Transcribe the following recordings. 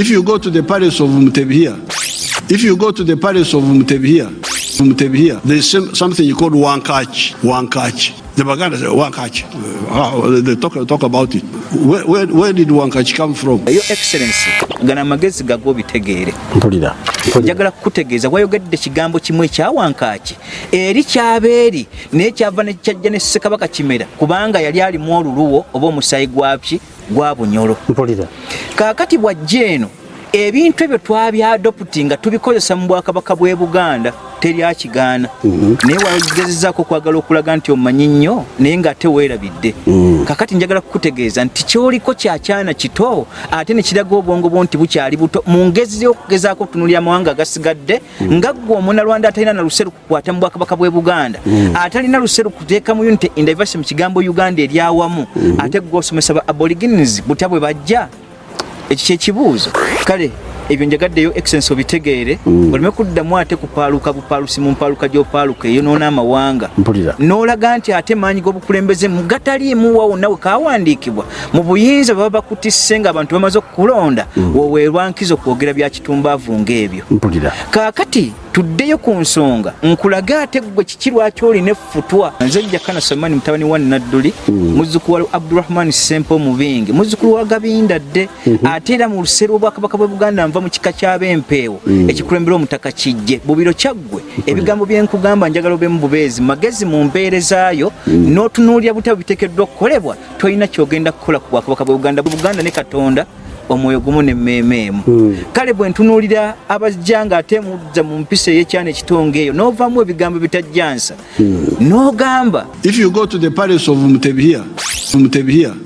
If you go to the palace of Mutebi here, if you go to the palace of Mutebi here, Mutebi here, there's some, something called Wankach. Wankach. The Baganda say Wankach. Uh, they talk, talk about it. Where, where, where did Wankach come from? Your Excellency, gana magezi gago bitegeere. mpulira njagala kukutegeeza wayogedde kigambo kimu ekyawankaaki eri kyabeeri naye kyava nekyajja ne ssekabaka kimera kubanga yali alimu oluluwo oba omusaayi gwaki gwa bunyolo mpulira kaakati bwajja eno ebintu ebyo twabyadoputi nga tubikozesa mu bwakabaka bw'e buganda teri akigaana. Naye wagezezaako okwagala okulaga nti omanyi nnyo naye ng'ate weerabidde. Kakati njagala kukutegeeza nti kyoliko kyakyana kito ate ne kiraga obwongo bwo nti bukyali buto mu ngezi y'okugezaako okutunulira amawanga agasigadde nga ggwe omunalwanda atalina na luseru kukwata mu bwakabaka bw'e buganda. Atalina luseru kuteekamu unity in diversity mu kigambo uganda eryawamu ate ggwe osomesa ba aborigines butya bwe bajja ekyo kyekibuuzo kale ebyo njagaddeyo excellence obitegeere oleme kuddamu ate kupaaluka bupaalusi mu mpaaluka gy'opaaluka eyonoona amawanga mpulira. N'olaga nti ate maanyi g'obukulembeze mu gataliimu wa wonna we kawandiikibwa mu buyinza baba bakutisse ng'abantu bamaze okukulonda woweerwa nkizo kwogera bya kitumbaavu ng'ebyo. Kaakati tuddeyo ku nsonga nkulaga ate gwe kiki lwaki olina effutwa? Nze jakana samani mutabani wa nadduli muzzukulu wa abdurahmani sempo omubingi muzzukulu wa gabinda dde ate era mu luseero obwakabaka bwe buganda nva mu kika ky'ab'empeewo ekikulembera omutaka kijje. Bubiro kyaggwe ebigambo byenkugamba njagala obemu bubeezi magezi mu mpeerezaayo n'otunuulira butya biteekeddwa okukolebwa tolina kyogenda kukola ku bwakabaka bwe buganda buganda ne katonda omwoyo gumu nemmeeme emu. Kale bwe ntunuulira abajja ng'ate mudza mu mpisa ey'ekyana ekitonga eyo n'ovaamu ebigambo bitajjansa n'ogamba If you go to the palace of Mutebi here,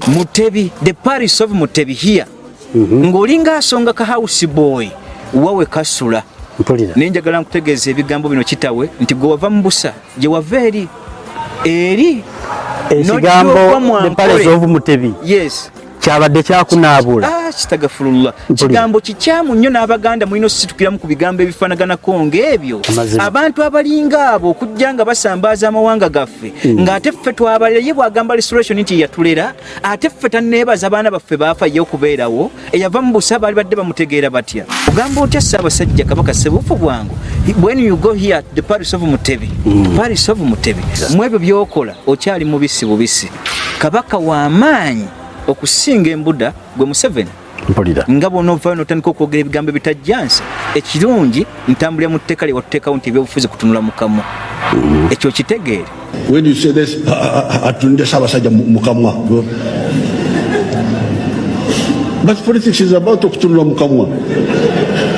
Mutebi the paris of mutebi here ng'olinga asonga ka house boy wawe kasula. Mpulira. Naye njagala nkutegeeza ebigambo bino kitawe nti gwe wava mu busa gye wava eri eri ekigambo the palace of mutebi. Yes kyabadde kyakunaabula. Ah, kitagafululwa Mpulira. kigambo kikyamu nnyo n'abaganda mulina okusitukiramu ku bigambo ebifaanaganako ng'ebyo. Abantu abalinga abo okujja nga basambaaza amawanga gaffe ng'ate ffe twabalira ye bwagamba restoration nti yatulera ate ffe tanneebaza abaana baffe baafa ye okubeerawo eyava mu busa baali badde bamutegeera batya. Ogamba otya ssaabasajja kabaka sebuufu bwangu? When you go here the paris of mutebi. Paris of mutebi. Mu ebyo by'okola okyali mubisi bubisi. Kabaka w'amaanyi okusinga embuda gwe museveni. Mpulira. Nga bwonaovaayo notandika okwogera ebigambo ebitajjansa ekirungi ntambulira mu tteeka lye watuteekawo nti ebyobufuzi kutunula mu kamwa ekyo kitegeere. When you say this, atunde Sabasajja Mukamwa. But politics is about okutunula mukamwa.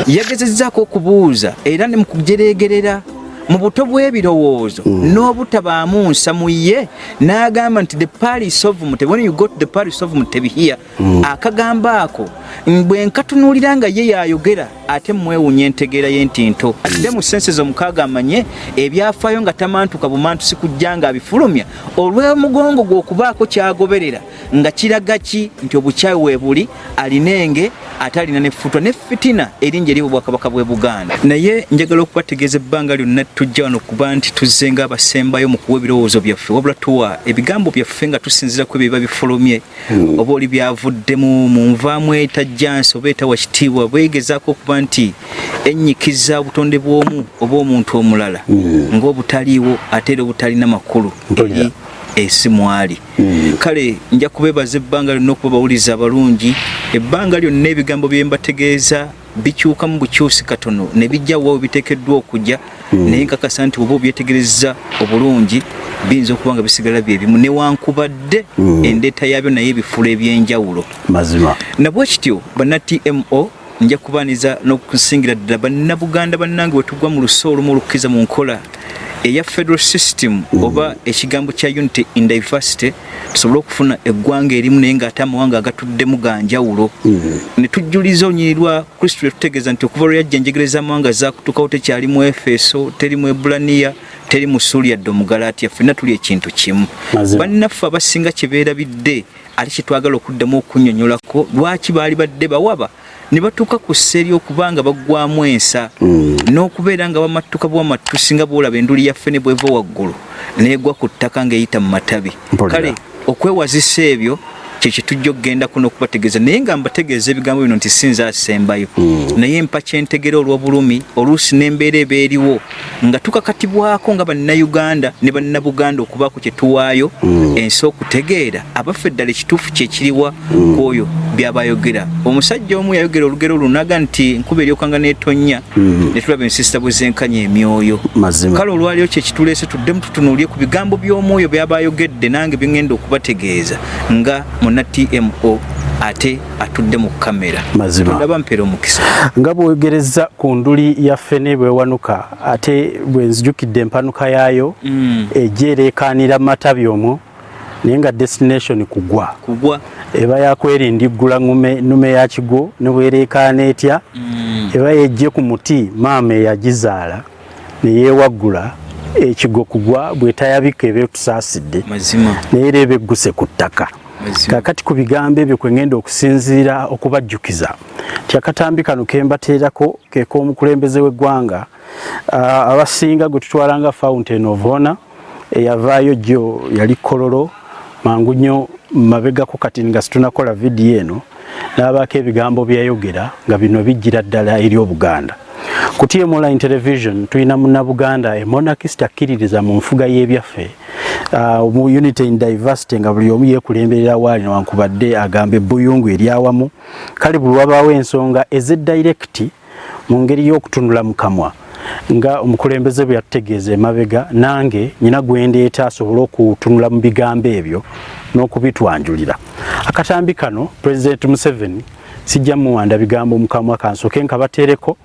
yagezezzaako okubuuza era ne mu kujereegerera mu buto bw'ebirowoozo. N'obutabaamu nsa mu ye n'agamba nti the paris of mutebi when you got the paris of mutebi here akagambo ako bwe nkatunuulira nga ye yayogera ate mwewunya entegeera y'entinto. Ate mu senses omukaaga amanye ebyafaayo nga tamantuka bumantusi kujja nga abifulumya olw'omugongo gwe okubaako kyagoberera nga kiraga ki nti obukyayi weebuli alinenge ate alina nefutwa ne fitina eringi eri obwakabaka bw'e buganda. Naye njagala okubategeeza ebbanga lyonna tujja wano kuba nti tuzze nga abasembayo mu kuwa ebirowoozo byaffe wabula tuwa ebigambo byaffe nga tusinzira ku ebyo biba bifulumye. Oba oli byavuddemu mu nvaamu etajjansi oba etawa kitiibwa bwegezaako okuba nti ennyikiza obutonde bw'omu oba omuntu omulala ng'obutaliiwo ate era obutalina makulu eri ensi mwali. Kale nja kubeebaza ebbanga lyonna okuba bawuliza abalungi ebbanga lyonna ebigambo bye mbategeeza bikyuka mu bukyusi katono ne bijja wawe biteekeddwa okujja naye nkakasa nti oba obyetegereza obulungi biyinza okuba nga bisigala byebimu newankubadde endeeta yaabyo naye ebifula ebyenjawulo. Mazima. Nabwe kityo banna tmo nja kubaaniza n'okusingira ddala bannabuganda bannange wetugwa mu luso olumu olukkiza mu nkola eya federal system oba ekigambo kya unity in diversity tusobole okufuna eggwanga erimu naye ng'ate amawanga agatuddemu ga njawulo. Ne tujjuliza olunyiri lwa kristo lwetutegeeza nti okuva lwe yajja enjegereza amawanga zaakutukawo tekyali mu efeso teri mu ebulaniya teri mu suuli yadde omugalatiya ffenna tuli ekintu kimu. Bannaffe abasinga kye beerabidde ate kyetwagala okuddamu okunnyonnyolako lwaki baali badde bawaba ne batuuka ku sseri okubanga baggwamu ensa n'okubeera nga bamattuka bwamattu singa boolaba enduli yaffe ne bweva waggulu neegwa ku ttaka ng'eyita mu matabi. Kale okwewazisa ebyo kyekitujja okugenda kuno okubategeeza naye nga mbategeeza ebigambo bino nti sinza asembayo naye mpa kyentegera olw'obulumi oluusi n'embeera eba eriwo nga tukakatibwako nga bannayuganda ne bannabuganda okubaako kye tuwaayo ensi okutegeera abaffe eddala ekituufu kyekiriwa ku oyo byabayogera. Omusajja omu yayogera olugero lunaga nti nkuba eryokanga neetonnya ne tulaba ensisita bwe zenkanya emyoyo. Kale olwaliyo kyekituleese tuddemu tutunuulye ku bigambo by'omwoyo byabayogedde nange byengenda okubategeeza nga muna tmo ate atudde mu kamera Mazima. mpeera omukisa. Nga bwogereza ku nduli yaffe ne bwewanuka ate bwe nzijukidde empanuka yaayo Mm. ejja ereekaanira mu matabi omwo naye nga destination kugwa. Kugwa? Eba yakwerindiggula ngume nnume ya kigo ne bwereekaana etya eba yejje ku muti maama eyagizaala ne yeewaggula ekigo kugwa bwetayabika eba etusaasidde mazima. Naye era eba egguse ku ttaka kakati ku bigambo ebyo kwe ngenda okusinziira okubajjukiza. Nti akatambi kano ke mbateerako ke k'omukulembeze w'eggwanga abasinga gwe tutwalanga fountain of honor eyavaayo gyo yali kololo mangu nnyo mabegako kati nga situnakola vidiyo eno n'abaako ebigambo byayogera nga bino bijjira ddala eri obuganda ku tm online television tulina munnabuganda emonakist akkiririza mu nfuga y'ebyaffe. Uh, mu unity in diversity nga buli omu yeekulemberera waali newankubadde agamba ebbuyungu eri awamu. Kale buli wabaawo ensonga ez'edirecti mu ngeri y'okutunula mu kamwa. Nga omukulembeze bwe yatutegeeza emabega nange nyina gwendeeta asobole okutunula mu bigambo ebyo n'okubitwanjulira. Akatambi kano pulezidenti museveni sijja muwanda bigambo mu kamwa kansooke nkabateereko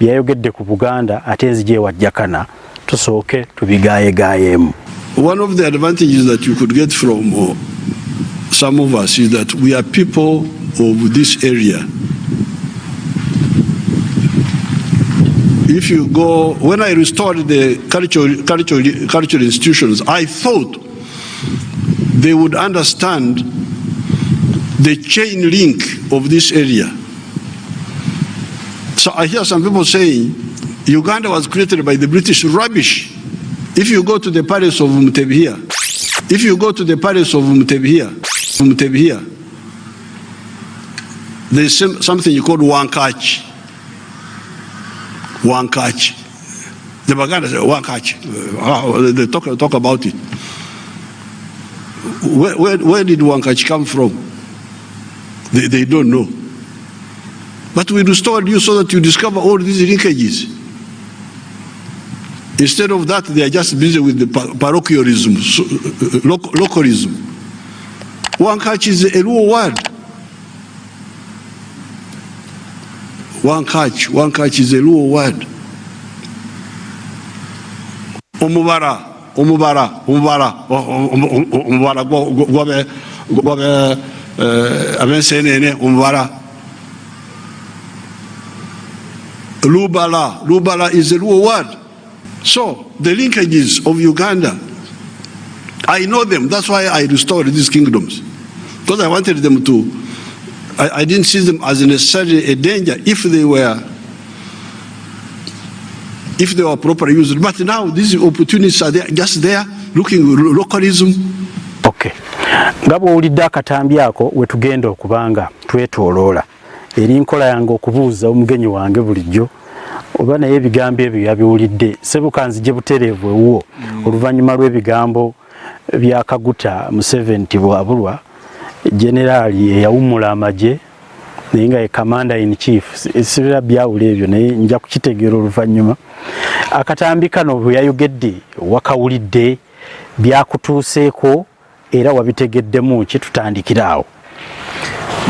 byayogedde ku buganda ate nzija ewajjakana tusooke tubigaayegaayemu One of the advantages that you could get from uh, some of us is that we are people of this area. If you go, when I restored the cultural institutions, I thought they would understand the chain link of this area. So I hear some people saying Uganda was created by the British. Rubbish. If you go to the palace of Mutebihia, if you go to the palace of Mutebihia, Mutebihia, there's some, something you call Wankach. Wankach. The Baganda say Wankach. Uh, they talk, talk about it. Where, where, where did Wankach come from? They, they don't know. But we restored you so that you discover all these linkages. Instead of that, they are just busy with the parochialism, uh, loc- localism. Wankach is a Luo word. Wankach, Wankach is a Luo word. Omubara, omubara, omubara, omubara, omubara, eh, abensenene, omubara. Lubala, Lubala is a Luo word. So the linkages of Uganda, I know them. That's why I restored these kingdoms. Because I wanted them to, I, I didn't see them as necessarily a danger if they were, if they were properly used. But now these opportunities are there, just there, looking lo- localism. okay nga bw'owulidde akatambi ako we tugenda okubanga twetooloola eri nkola yange okubuuza omugenyi wange bulijjo oba naye ebigambo ebyo yabiwulidde. Sebukanzije butereevu ewuwo oluvannyuma lw'ebigambo bya kaguta museveni nti bwabulwa generaali eyawummula amagye naye nga ye commander in chief. Si- sibira byawula ebyo naye nja kukitegeera oluvannyuma. Akatambi kano bwe yayogedde wakawulidde byakutuuseeko era wabitegeddemu ki? Tutandikira awo.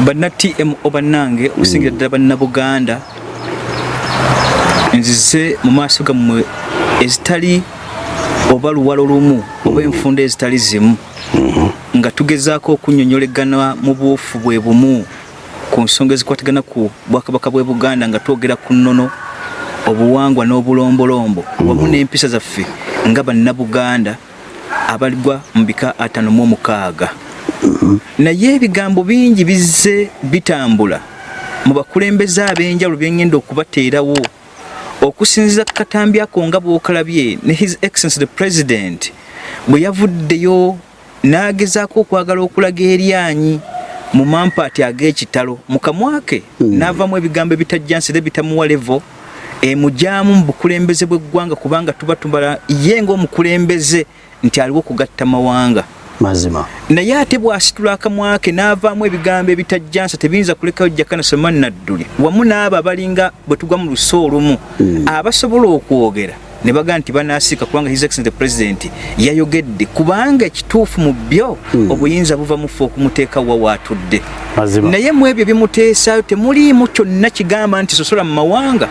Banna tmo bannange okusingira ddala bannabuganda nzize mu maaso gammwe ezitali oba luwalo lumu oba enfunda ezitali zimu nga tugezaako okunnyonnyolegana mu buufu bwe bumu. Ku nsonga ezikwatagana ku bwakabaka bw'e buganda nga twogera ku nnono obuwangwa n'obulombolombo wamu n'empisa zaffe nga bannabuganda abaligwa mu bika ataano mu omukaaga. Naye ebigambo bingi bizze bitambula mu bakulembeze ab'enjawulo byengenda okubateerawo okusinziza ku katambi ako nga bw'okalabye ne his excellency the president bwe yavuddeyo n'agezaako okwagala okulaga eryanyi mu mampaati ag'ekitalo. Mu kamwake n'avamu ebigambo ebitajjansire bitamuwa levo emujyamu mu bukulembeze bw'eggwanga kubanga tuba tubala ye ng'omukulembeze nti aliwo okugatta mawanga mazima. Naye ate bw'asitula akamwake n'avaamu ebigambo ebitajjansa tebiyinza kulekayo jakana soman nadduli. Wamu n'abo abalinga bwe tugwa mu luso olumu abasobola okwogera ne bagaa nti banaasiika kubanga his excellent president yayogedde. Kubanga ekituufu mu byo obuyinza buva mufe okumuteeka wa waatudde naye mu ebyo bimuteesaayo temuliimu kyonna kigamba nti sosola mu mawanga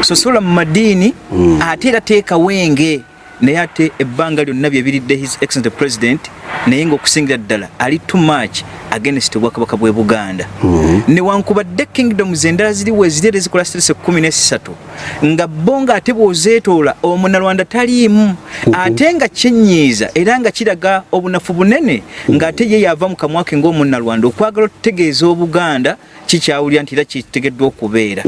sosola mu madiini ate era teeka wenge naye ate ebbanga lyonna byebiridde his excellent president naye ng'okusingira ddala ali too much against obwakabaka bw'e buganda. Newankubadde kingdoms endala ziriwo eziri era ezikola stress ekkumi nesatu nga bo nga ate bw'ozeetoola omunalwanda taliimu. Ate nga kyenyiiza era nga kiraga obunafu bunene ng'ate ye yava mu kamwake ng'omunalwanda okwagala okutegeeza obuganda kikyawulira nti era kitegeddwa okubeera.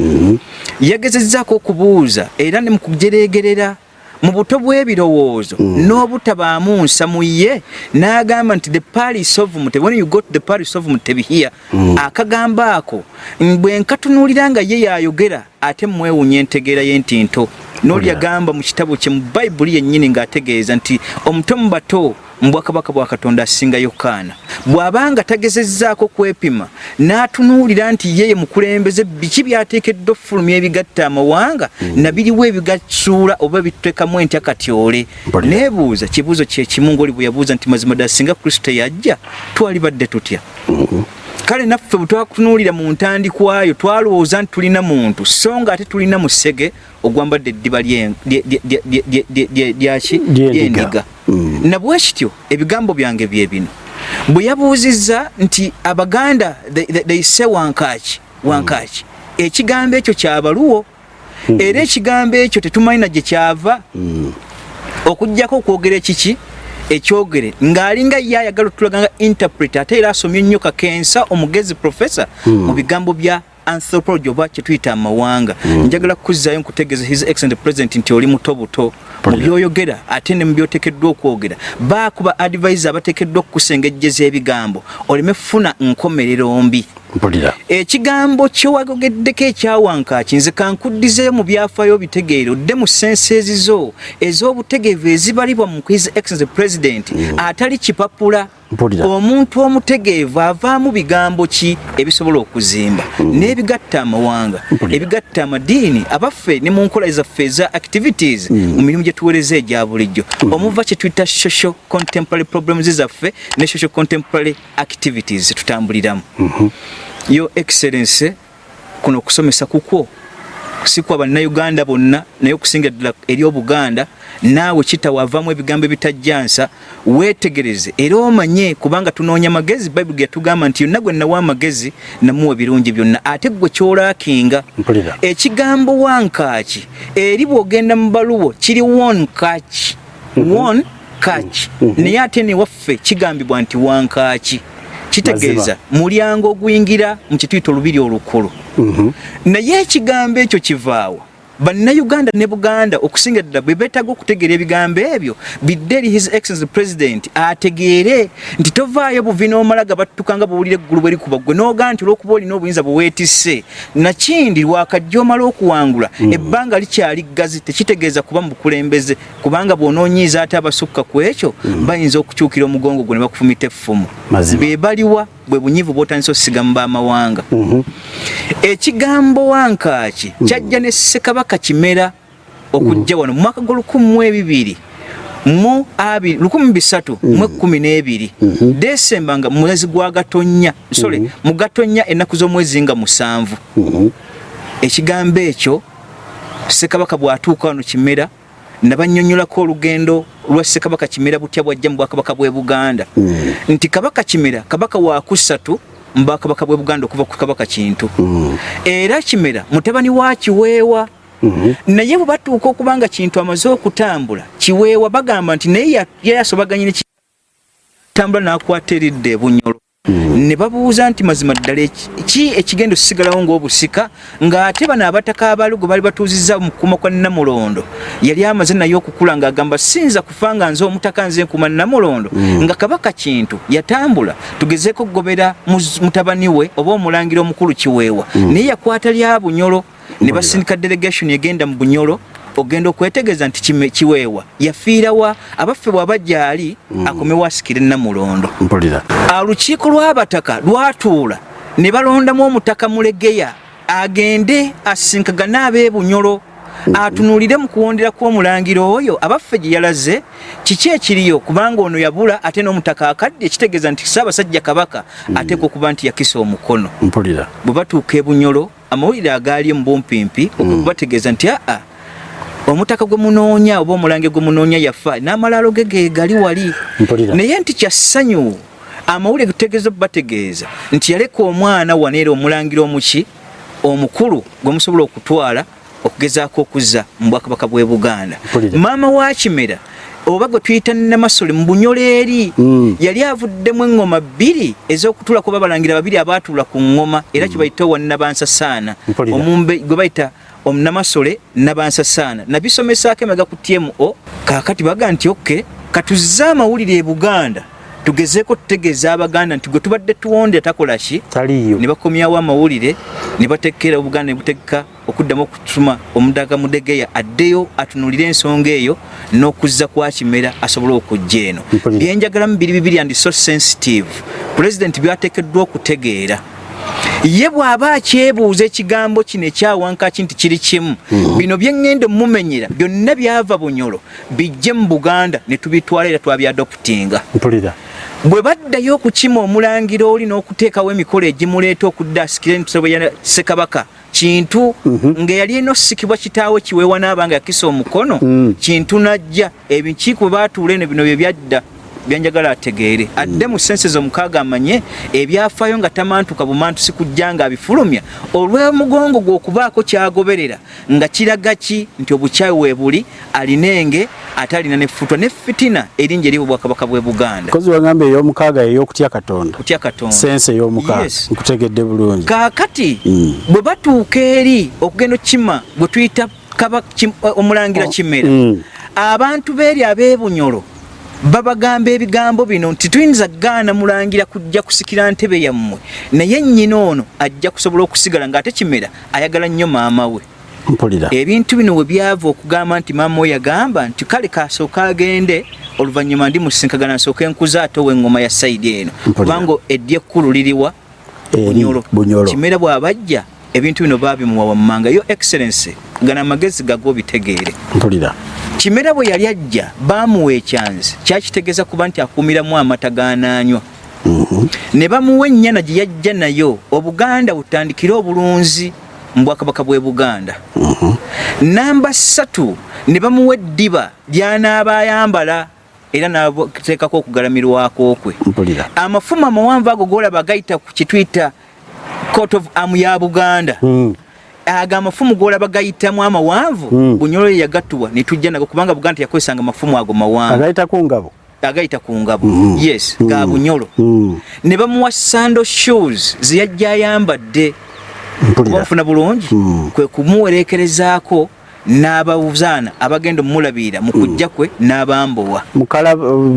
Yagezezzaako okubuuza era ne mu kujereegerera mu buto bw'ebirowoozo. N'obutabaamu nsa mu ye n'agamba nti the paris of mutebi when you go to the paris of mutebi here akagambo ako. Bwe nkatunuulira nga ye yayogera ate mwewunya entegeera y'entinto. N'oli yagamba mu kitabo kye mu bayibuli yennyini ng'ategeeza nti omuto mu bato mu bwakabaka bwa katonda asinga yokaana. Bw'abanga tagezezzaako kwepima n'atunuulira nti yeye mukulembeze biki byateekeddwa okufulumya ebigatta amawanga? Mm. Nabiriwo ebigasuula oba bituteekamu entya katyole neebuuza kibuuzo kyekimu ngaoli bwe yabuuza nti mazima ddala singa kristo yajja twalibadde tutya? Mhm. Kale naffe bwe twatunuulira mu ntandikwayo twalowooza nti tulina muntu so nga ate tulina musege ogwambadde eddiba lyaki lyendiga lyendiga nabwe kityo ebigambo byange bye bino. Bwe yabuuzizza nti abaganda they say wankaki wankaki ekigambo ekyo kyabaluwo era ekigambo ekyo tetumanyi na gye kyava. Okugjako okwogera ekiki? Ekyogere. Ng'alinga ye ayagala otulaga nga interpret ate era asomye ennyo kakensa omugezi professor mu bigambo bya anthropology oba kyetuyita amawanga. Njagala kukuzzaayo nkutegeeza his excellent president nti oli muto buto mu byoyogera ate ne mu byoteekeddwa okwogera. Baakuba advisor abateekeddwa okukusengejjeza ebigambo. Oleme funa nkomerero mbi ekigambo kyewagogeddeko ekyawankaaki nze kankuddizeeyo mu byafaayo bitegeere odde mu sense ezizo ez'obutegeevu ezibalibwa mu his excellence president atali kipapula. Mpulira. omuntu omutegeevu avaamu bigambo ki ebisobola okuzimba? N'ebigatta amawanga Mpulira. ebigatta amadiini abaffe ne mu nkola zaffe eza activities mu mirimu gye tuweereza egya bulijjo. Omuva kye tuyita social contemporary problems zaffe ne social contemporary activities zetutambuliramu yo excellence kuno okusomesa kukwo. Si kwa bannayuganda bonna naye okusinga ddala eri obuganda naawe kitawavamu ebigambo ebitajjansa weetegereze era omanye kubanga tunoonya magezi bayibuli ge yatugamba nti yonna gwe nawa amagezi namuwa ebirungi byonna. Ate gwe kyolaakinga ekigambo wankaaki eri bw'ogenda mu baluwo kiri won kaaki won kaaki naye ate newaffe kigambibwa nti wankaaki kitegeeza mulyango oguyingira mu kituyita olubiri olukulu. Naye ekigambo ekyo kivaawa bannayuganda ne buganda okusinga ddala bwe beetaaga okutegeera ebigambo ebyo bidde eri his excellence president ategeere nti tovaayo buvi n'omala gabattuka nga bwowulira eggulu bwe likuba gwe n'ogaa nti olw'okuba olina obuyinza bwe weetisse. Nakindi lwakajja omala okuwangula ebbanga likyali ggazi tekitegeeza kuba mu bukulembeze kubanga bw'onoonyiiza ate abasukka ku ekyo bayinza okukyukira omugongo gwe ne bakufumita effumu. Be baliwa bwe bunyivu bw'otandisa osigamu b'amawanga ekigambo wankaaki kyajja ne ssekabaka kimera okujja wano mu mwaka gw'olukumu mu ebibiri mu abiri lukumi bisatu mu ekkumi n'ebiri desemba nga mu mwezi gwa gatonnya sole mu gatonnya ennaku z'omwezi nga musanvu. Ekigambo ekyo ssekabaka bw'atuuka wano kimera nabannyonnyolako olugendo lwa ssekabaka kimera butya bwajja mu bwakabaka bw'e buganda. Nti kabaka kimera kabaka wakusatu mu bwakabaka bw'e buganda okuva ku kabaka kintu. Era kimera mutabani wa kiweewa. Naye bwe batuuka okuba nga kintu amaze okutambula kiweewa bagamba nti naye ya- yali asobaganye ne ki- tambula n'akwata eridde ebunyolo ne babuuza nti mazima ddala ki ekigenda osigalawo ng'obusika? Ng'ate bano abataka abalugo baali batuuzizza mu kukuma kwa namulondo. Yali amaze naye okukula ng'agamba sinza kufa nga nze omutaka nze nkuma namulondo. Nga kabaka kintu yatambula tugezeeko okugobera mutabani we oba omulangira omukulu kiweewa. Naye yakwata lya bunyolo. Ne basindika delegation egenda mu bunyolo ogenda okwetegeeza nti kiweewa. Yafiirawa abaffe bw'aba gyali akomewo asikire namulondo. Olukiiko lw'abataka lwatuula ne balondamu omutaka mulegeya agende asinkagane ab'ebunyolo atunuulire mu kuwondera kw'omulangira oyo abaffe gye yalaze. Kiki ekiriyo? Kubanga ono yabula ate n'omutaka akadde ekitegeeza nti ssaabasajja kabaka ateekwa okuba nti yakisa omukono. Mpulira. Bwe batuuka ebunyolo amawulire agaali mu bumpimpi okubategeeza nti aa omutaka gwe munoonya oba omulange gwe munoonya yafa n'amalaalo ge ge gali wali. Naye nti kyassanyu amawulire gutegeeza bategeeza. Nti yaleka omwana waneera omulangira omuki omukulu gwe musobola okutwala okugezaako okuzza mu bwakabaka bw'e buganda. Maama wa kimera oba gwe tuyita namasole mu bunyolo eri Mm. yali avuddemu eŋŋoma bbiri ez'okutula kuba balangira babiri abaatuula ku ŋŋoma era kibayita wannabansasaana Mpulira. omumbe gwe bayita omunamasole nabansasaana nabisomesaako emega ku tmo kaakati baga nti okke katuzze amawulire e buganda tugezeeko tutegeeza abaganda nti gwe tubadde tuwonde takola ki? Taliiyo ne bakomyawo amawulire ne bateekera obuganda ne butegeka okuddamu okutuma omudaka mudegeya addeyo atunuulire ensonga eyo n'okuzza kwa kimera asobole okujja eno. Byenjagalamu biri bibiri and so sensitive. Pulezidenti byateekeddwa okutegeera ye bw'aba akyebuuza ekigambo kino ekyawankaki nti kiri kimu bino byeŋŋenda mumumenyera byonna byava bunyolo bijje mu buganda ne tubitwala era twabyadokutinga mpulira. Bwe baddayo okukima omulangira oli n'okuteekawo emikolo egimuleeta okudda asikire ntsobe ya ssekabaka kintu ng'eyali eno osikibwa kitaawe kiweewa n'abanga yakisa omukono Mm. kintu najja ebikiiko bwe baatuula eno bino bye byadda byanjagala ategeere. Adde mu senses omukaaga amanye ebyafaayo nga tamantuka bumantusi kujja nga abifulumya. Olw'omugongo gwe okubaako kyagoberera nga kiraga ki? Nti obukyayi we buli alinenge ate alina nefutwa ne fitina eringi eri obwakabaka bwe buganda. Kozi wagamba ey'omukaaga ey'okutya katonda. Kutya katonda. Sense ey'omukaaga. Yes. nkutegedde bulungi. Kaakati Mm. bwe batuuka eri okugenda okukima gwe tuyita omulangira kimera Mm. abantu beeri ab'ebunyolo babagamba ebigambo bino nti tuyinza gaana mulangira kujja kusikira ntebe yammwe. Naye nnyina ono ajja kusobola okusigala ng'ate kimera ayagala nnyo maama we. Mpulira. Ebintu bino we byava okugamba nti maama we yagamba nti kale kasooka agende oluvannyuma ndi musinkagana nsooke nkuza ate ow'eŋŋoma ya sayidi eno. Kubanga eddya ekkulu liriwa bunyolo. kimera bw'abajja ebintu bino baabimuwa wammanga. Yo excellence gana amagezi gago bitegeere mpulira kimera bwe yali ajja baamuwa ekyanzi. Kyakitegeeza kuba nti akuumiramu amata ganaanywa. Mhm. ne bamuwa ennyana gye yajja nayo obuganda butandikire obulunzi mu bwakabaka bw'e buganda. Namba ssatu ne bamuwa eddiba ly'anaaba ayambala era n'ateekako okugalamirwako kwe. Amafumu amawanvu ago golaba gayita ku kituyita court of arm ya buganda. Mm. Ago amafumu golaba gayitamu amawanvu Mm. bunyolo ye yagatuwa netujja nago kubanga buganda teyakozesanga amafumu ago mawanvu agayita ku ngabo agayita ku ngabo Mhm. yes ga Mm. bunyolo Mm. ne bamuwa sando shoes zeyajja ayambadde bafuna bulungi Mm. kwe kumuwerekerezaako n'ababuzaana abagenda omulabirira mu kujja kwe n'abambowa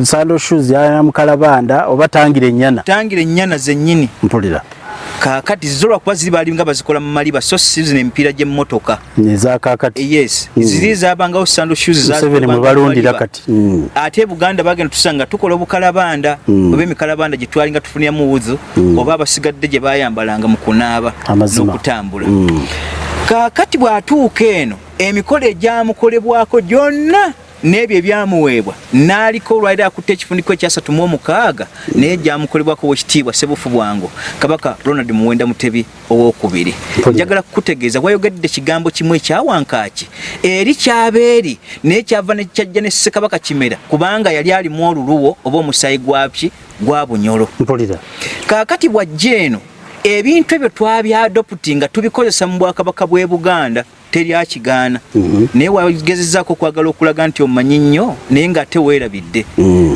sando shoes yana mukalabanda oba tangira ennyana tangira ennyana zennyini mpulira kaakati zo lwakuba ziri baali nga bazikola mu maliba so si zino emipiira gy'emmotoka nezakakati yes Mm. ziri zabangawo sando shoes museveni mwe balundira kati Mm. ate e buganda bagenda tusanga tukola obukalabanda Mm. oba emikalabanda gye twalinga tufunyamu wuzu Mm. oba abasigadde gye bayambalanga mu kunaaba n'okutambula Mm. kaakati bw'atuuka eno emikolo egyamukolebwako gyonna n'ebyo ebyamuweebwa n'aliko olwaliro akutte ekifuniko ekyasatu mu omukaaga naye gyamukolebwako wekitiibwa sebufu bwango kabaka ronald muwenda mutebi owokubiri. Njagala kukutegeeza wayogedde ekigambo kimu ekyawankaaki eri kyabeeri naye kyava nekyajja ne ssekabaka kimera kubanga yali alimu oluluwo oba omusaayi gwaki gwa bunyolo. Mpulira. Kaakati bwajja eno ebintu ebyo twabyadoputi nga tubikozesa mu bwakabaka bw'e buganda teri akigaana. Naye wagezezaako okwagala okulaga nti omanyi nnyo naye ng'ate weerabidde.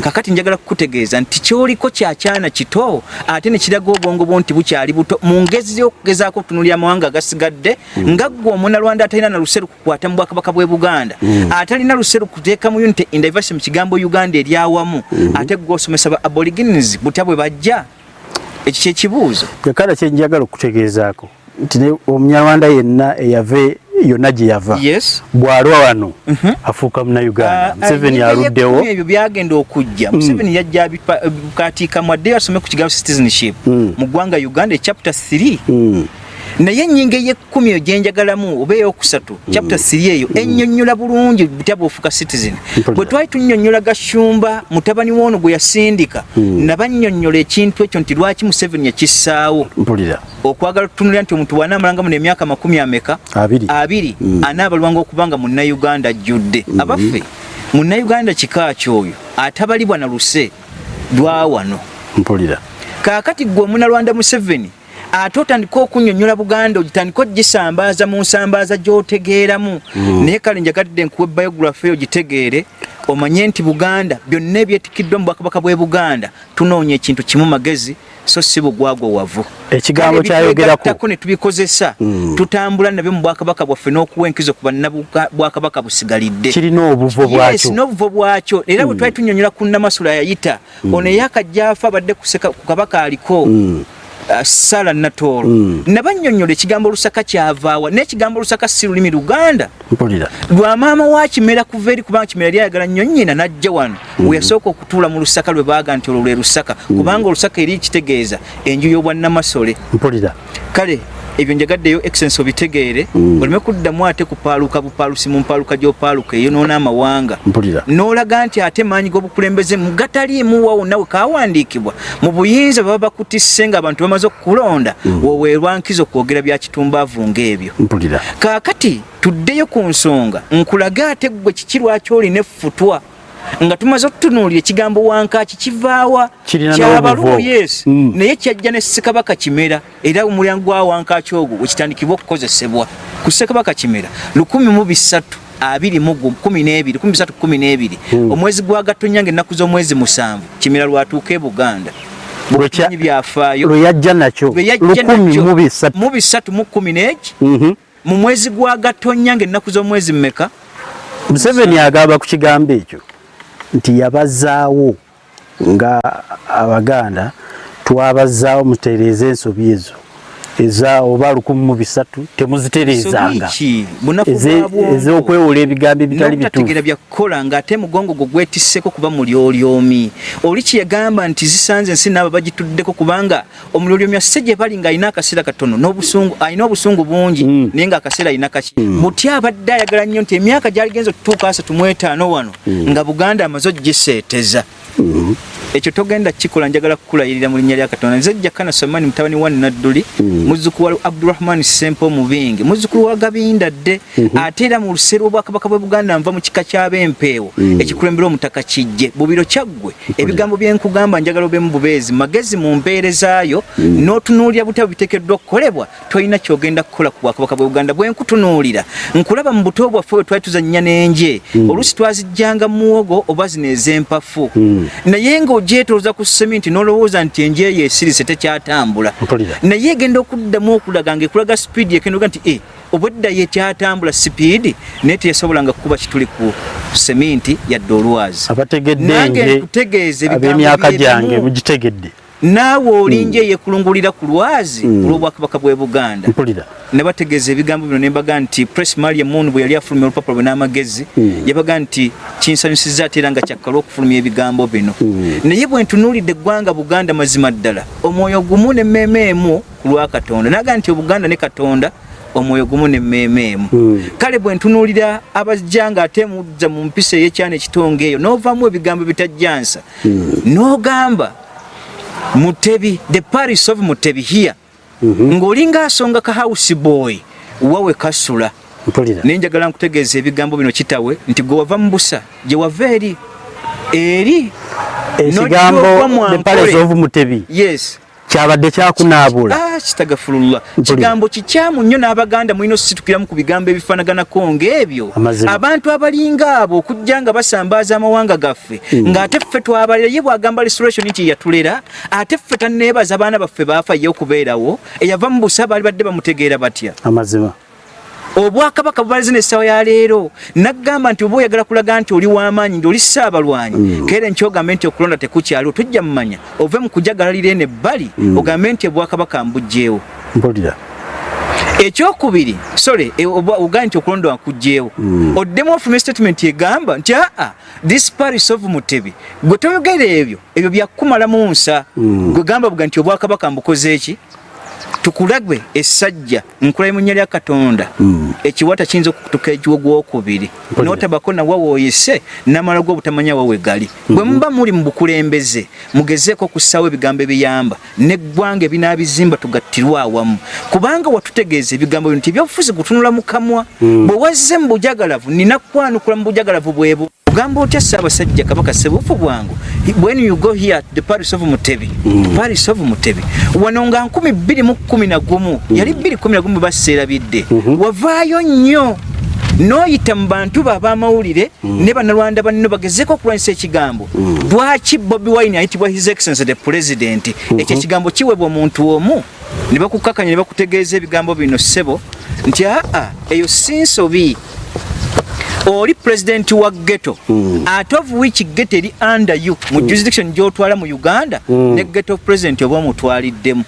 Kakati njagala kukutegeeza nti kyoliko kyakyana kito ate ne kiraga obwongo bwo nti bukyali buto. Mu ngezi y'okugezaako okutunulira amawanga agasigadde nga ggwe omunalwanda atalina na luseru kukwata mu bwakabaka bw'e buganda. Atalina luseru kuteeka mu unity and diversity mu kigambo uganda eryawamu ate ggwe osomesa ba aborigines butya bwe bajja ekyo kyekibuuzo kakala kyenjagala okutegeezaako nti omunyarwanda yenna eyave yonna gye yava. Bw'alwa wano afuuka munauganda museveni aluddewo. ebyo byagenda okujja. Museveni yajja bukatiikamu addeyo asome ku kigambo citizenship. Mu ggwanga uganda echapter 3 Mm. Naye ennyingo ey'ekkumi eyo gyenjagalamu oba eyokusatu chapter 3 eyo ennyonnyola bulungi butya bw'ofuuka citizen. Bwe twali tunnyonnyola gashumba mutabani woono gwe yasindika nabannyonnyola ekintu ekyo nti lwaki museveni mpulira. Okwagala okutunulira nti omuntu bw'anaamalangamu n'emyaka makumi ameka? Abiri. Anaabalwanga okuba nga munnayuganda ajjudde. Abaffe munnayuganda kika kyoyo? Atabalibwa na luse lwa wano. Mpulira. Kaakati gwe omunalwanda museveni ate otandika okunnyonnyola buganda ogitandika ogisambaaza mu nsambaaza gy'otegeeramu. Naye kale njagadde nkuwa biogurafi eyo gitegeere omanye nti buganda byonna ebyetikiddwa mu bwakabaka bw'e buganda tunoonya ekintu kimu magezi so si bugwagwa wavu. Ekigambo kyayogerako. ne tubikozesa tutambula nabyo mu bwakabaka bwaffe n'okuwa enkizo ku bannabwakabaka busigalidde. Kirina obuvo yes bwakyo. n'obuvo bwakyo. Era bwe twali tunyonyola ku namasula yayita ono eyakajja afa abadde kuseka ku kabaka aliko sala natoolo nabanyonyola ekigambo lusaka kyavaawa n'ekigambo lusaka si lulimi luganda. Mpulira. Lwa maama wa kimera kuva eri kubanga kimera lyayagala nnyo nnyina n'ajja wano. We yasooka okutuula mu lusaka lwe baaga nti olwo lwe lusaka. Kubanga olusaka eri kitegeeza enju y'obwannamasole kale ebyo njagaddeyo excellence obitegeere oleme kuddamu ate kupaaluka bupaalusi mu mpaaluka gy'opaaluka eyonoona amawanga. Mpulira. N'olaga nti ate maanyi g'obukulembeze mu gataliimu wa wonna we kawandiikibwa mu buyinza baba bakutisse ng'abantu bamaze okukulonda woweerwa nkizo kwogera bya kitumbaavu ng'ebyo. Kaakati tuddeyo ku nsonga nkulage ate ggwe kiki lwaki olina effutwa nga tumaze okutunuulira ekigambo wankaaki kivaawa n'obuvo. yes. Mm. naye kyajja ne ssekabaka kimera era omulyango gwa wankaaki ogwo wekitandikibwa okukozesebwa ku ssekabaka kimera lukumi mu bisatu abiri mu gu- kumi n'ebiri kumi bisatu kumi n'ebiri. Omwezi gwa gatonnya ng'ennaku z'omwezi musanvu kimera lwatuuka e buganda. Lwekya- Bumanyi byafaayo. lwe yajja nakyo mu bisatu. Mu kumi n'eki Mhm. mu mwezi gwa gatonnya ng'ennaku z'omwezi mmeka? Museveni agamba ku kigambo ekyo nti yabazaawo nga abaganda twabazaawo mutereeza ensobi ezo eza oba lukumi mu bisatu temuzitereezanga. Ez'okwewola ebigambo ebitali bituufu. byakukola ng'ate mugongo gwo gwetisseko kuba mulyolyomi. Oli kyeyagamba nti zisanze ensi naabo bagituddeko kubanga omulyolyomi asse gye bali ng'alina akaseera katono n'obusungu alina obusungu bungi naye ng'akaseera alina kaki. Butya abadde ayagala nnyo nti emyaka gyaligenza okutuuka asatu mu etaano wano nga buganda amaze ogiseeteza ekyo togenda kikola njagala kukulayirira mu linnya lya katonda. Nze jakana somani mutabani wa nadduli muzzukulu wa abdurahmani sempo mubingi muzzukulu wa gabinda dde ate era mu luseero obwakabaka bwe buganda nva mu kika ky'ab'empeewo ekikulembera omutaka kijje bubiro kyaggwe ebigambo byenkugamba njagala obemu bubeezi magezi mu mpeerezaayo n'otunuulira butya biteekeddwa okukolebwa tolina kyogenda kukola ku bwakabaka bwe buganda bwenkutunuulira nkulaba mu buto bwaffe bwe twali tuzannya n'enje oluusi twazijjanga mu muwogo oba zino ez'empafu. Naye ng'ogyetooza ku seminti n'olowooza nti enje eyo esirise tekyatambula. Naye egenda okuddamu okulaga ng'ekulaga sipiidi ekendoga nti e obweddayo ekyatambula sipiidi naye teyasobolanga kukuba kituli ku seminti yadde olwazi. Abategedde nje nkutegeeze ab'emyaka gyange mugitegedde naawe olinje yekulungulira ku lwazi olw'obwakabaka bw'e buganda. Ne bategeeza ebigambo bino ne mbaga nti press maria moon bwe yali afulumya olupapula lwe n'amagezi yabaga nti kinsanyusiza ate era nga kyakkala okufulumya ebigambo bino. Naye bwe ntunuulidde eggwanga buganda mazima ddala omwoyo gumu n'emmeeme emu ku lwa katonda. Naga nti obuganda ne katonda omwoyo gumu n'emmeeme emu. Kale bwe ntunuulira abajja ng'ate mudza mu mpisa ey'ekyana ekitonga eyo n'ovaamu ebigambo bitajjansa n'ogamba mutebi the paris of mutebi here. Ng'olinga asonga ka house boy wawe kasula. Mpulira. Naye njagala nkutegeeza ebigambo bino kitawe nti gwe wava mu busa gye wava eri eri ekigambo the palace of mutebi. Yes kyabadde kyakunaabula. Ah, kitagafululwa Mpulira. kigambo kikyamu nnyo n'abaganda mulina okusitukiramu ku bigambo ebifaanaganako ng'ebyo. Amazima. abantu abalinga abo okujja nga basambaaza amawanga gaffe ng'ate ffe twabalira ye bwagamba restoration nti yatulera ate ffe tanneebaza abaana baffe baafa ye okubeerawo eyava mu busa baali badde bamutegeera batya? Amazima obwakabaka bubalaze nessawa ya leero. Naggamba nti oba oyagala kulaga nti oli w'amaanyi nti oli ssaabalwanyi keera enkyo ogambe nti okulonda tekukyaliwo tojja mumanya ove mu kujagalira eno ebbali ogambe nti obwakabaka mbugjeewo. Mpulira. Ekyokubiri sole ogambe nti okulonda wakugjeewo oddemu ofuluma statement egamba nti aa this paris of mutebi. Gwe toyogera ebyo ebyo byakumalamu nsa. Gwe gamba buga nti obwakabaka mbukoze tukulagwe essajja nkulayi mu nnya lya katonda. Ekiwata kiyinza okutuka ekiwo gwokubiri notabako nawa wooyise namala gwobutamanya wawe gali. Bwe muba muli mu bukulembeze mugezeeko okussaawo ebigambo ebiyamba neggwanga ebinaabizimba tugattirwe awamu. Kubanga watutegeeza ebigambo bino nti ebyobufuzi gutunula mu kamwa. Bwe wazze mu bujagalavu nina kwanukula mu bujagalavu bwebu ogamba otya ssaabasajja kabaka sebufu bwangu? When you go here the paris of mutebi paris of mutebi wano nga 211 yali 211 baseerabidde wavaayo nnyo. N'oyita mu bantu bo ab'amawulire ne bannalwanda banno bagezeko okulwanyisa ekigambo. Lwaki bobi wine ayitibwa his excellence the president? Ekyo ekigambo kiweebwa omuntu omu. Ne bakukakanya ne bakutegeeza ebigambo bino ssebo nti aa eyo si nsobi oli pulezidenti wa ghetto. Ate of which ghetto eri under you mu jurisdiction gyotwala mu uganda ne ghetto president oba omutwaliddemu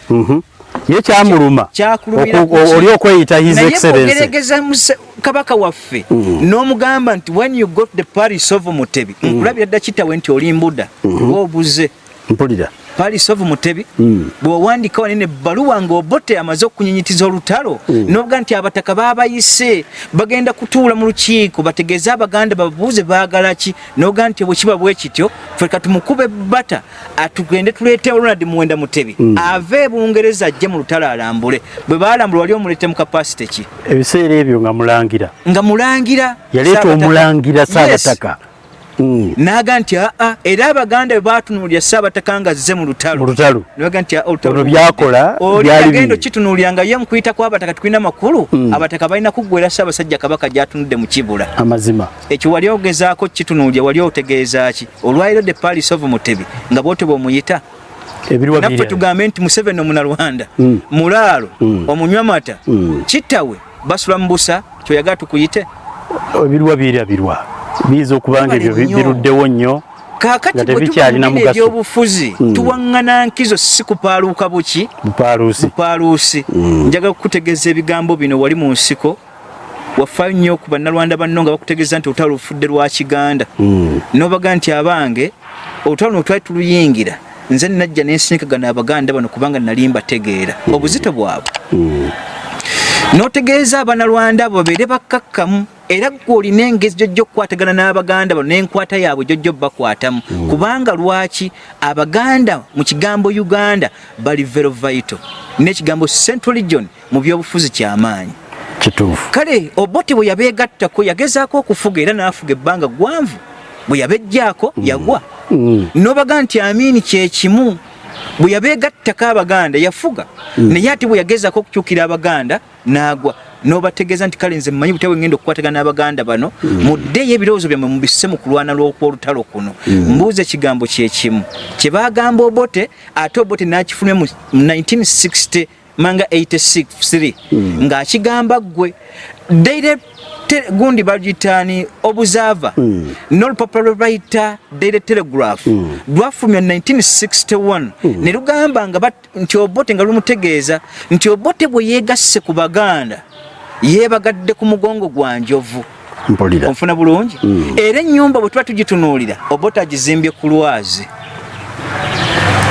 ye kyamuluma. Kyakulumira Oku- o- oli okweyita his naye excellence bwogerageza muse- kabaka waffe n'omugamba nti when you got the paris of mutebi nkulabira dda kitawe nti oli mbuda ng'obuze. Mpulira paris of mutebi bw'owandika wanene ebbaluwa ng'obote amaze okunyunyitiza olutalo n'obuga nti abataka baabayise bagenda kutuula mu lukiiko bategeeze abaganda babuuze baagala ki n'obuga nti bwe kiba bwe kityo ffe ka tumukube ebbata atugende tuleete ronald muwenda mutebi ave e bungereza ajje mu lutalo alambule. Bwe baalambula wali omuleete mu kapasite ki? Ebiseera ebyo nga mulangira. Nga mulangira yaleeta omulangira Yes. saabataka. Mm, n'aga nti aa era abaganda bwe baatunuulira saabataka nga azze mu lutalo. Mu lutalo. Nibaga nti "Ah, olutalo Olwo byakola, oli byali agenda bibi." okitunuulira nga ye mukuyita kwabataka tulina makulu. Abataka balina kuggwera ssaabasajja kabaka gyatunudde mu kibula. Amazima. Ekyo wali ogezaako kitunuulira wali otegeeza ki? Olwaliro the paris of mutebi nga bwote bwomuyita ebiriwa naffe tugambe nti museveni omunalwanda mulaalo omunywa mata kittawe basula mu busa kyoyagala tukuyite. Ebiriwa birabirwa biyinza okuba nga ebyo biruddewo nnyo kaakati Nga bwe tebikyalina tuba mu bino mugaso. ebyobufuzi tuwaŋŋana nkizo si kupaaluuka buki? Bupaaluusi paaluusi njagala kukutegeeza ebigambo bino wali mu nsiko. Wafaayo nnyo ku bannalwanda banno nga bakutegeeza nti olutalo lufudde lwa kiganda. N'obaga nti abange olutalo no twali tuluyingira. Nze najja nensinkagana abaganda bano kubanga nali mbategeera. Obuzito bwabwe. N'otegeeza abanalwanda abo babeere bakkakkamu era gwe olina engezi gyojja okukwatagana n'abaganda bano n'enkwata yaabwe gyojja obbakwatamu. Kubanga lwaki abaganda mu kigambo uganda bali vero vaito n'ekigambo central region mu byobufuzi kyamaanyi kituufu. Kale obote bwe yabeegattako yagezaako okufuga era n'afuga ebbanga gwanvu bwe yabejjaako yagwa. N'obaga nti amiini kyekimu bwe yabeegattako abaganda yafuga. Naye ate bwe yagezaako okukyukira abaganda n'agwa n'obategeeza nti kale nze mmanyi butya bwe ngenda okukwatagana n'abaganda bano muddeeyo ebirowoozo byammwe mubisse mu kulwana lw'okwolutalo kuno. Mbuuza ekigambo kyekimu kye baagamba obote ate obote n'akifulumya mu 1960 manga 86 ng'akigamba ggwe te- gundi bagitani obuzava n'olupapula lwe bayita daily telegraph lwafulumya 1961 ne lugamba nti obote nga lumutegeeza nti obote bwe yeegasse ku baganda yeebagadde ku mugongo gwa njovu. Mpulira. Onfuna bulungi? Era ennyumba bwe tuba tugitunuulira obote agizimbye ku lwazi.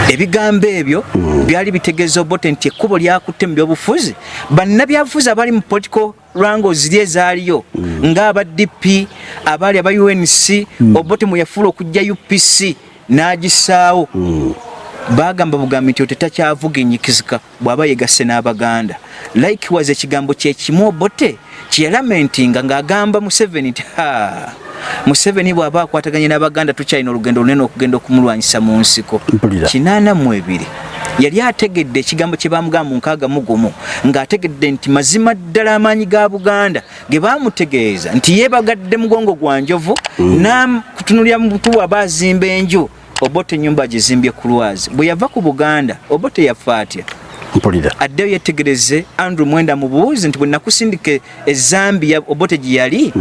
Ebigambo ebyo byali bitegeeza obote nti ekkubo lyakutte mu byobufuzi bannabyabufuzi abali mu political rango ziri ezaaliyo ng'aba dp abaali aba unc obote mwe yafuula okujja upc n'agisaawo bagamba bugambi nti otetakyavuginyikizika bw'aba yegasse n'abaganda. Likewise ekigambo kyekimu obote kyeyalamentinga ng'agamba museveni nti ha museveni bw'aba akwataganye n'abaganda tukyalina olugendo lunene okugenda okumulwanyisa mu nsiko. Kinaana mu ebiri. Yali ategedde ekigambo kye bamugamba mu nkaaga mu gumu ng'ategedde nti mazima ddala amaanyi ga buganda ge baamutegeeza nti yeebagadde mugongo gwa njovu nakutunulira mutu aba azimba enju obote ennyumba agizimbye ku lwazi. Bwe yava ku buganda obote yafa atya mpulira. Addeyo yetegereze andrew mwenda mubuuzi nti bwe nakusindika ezambia obote gye yali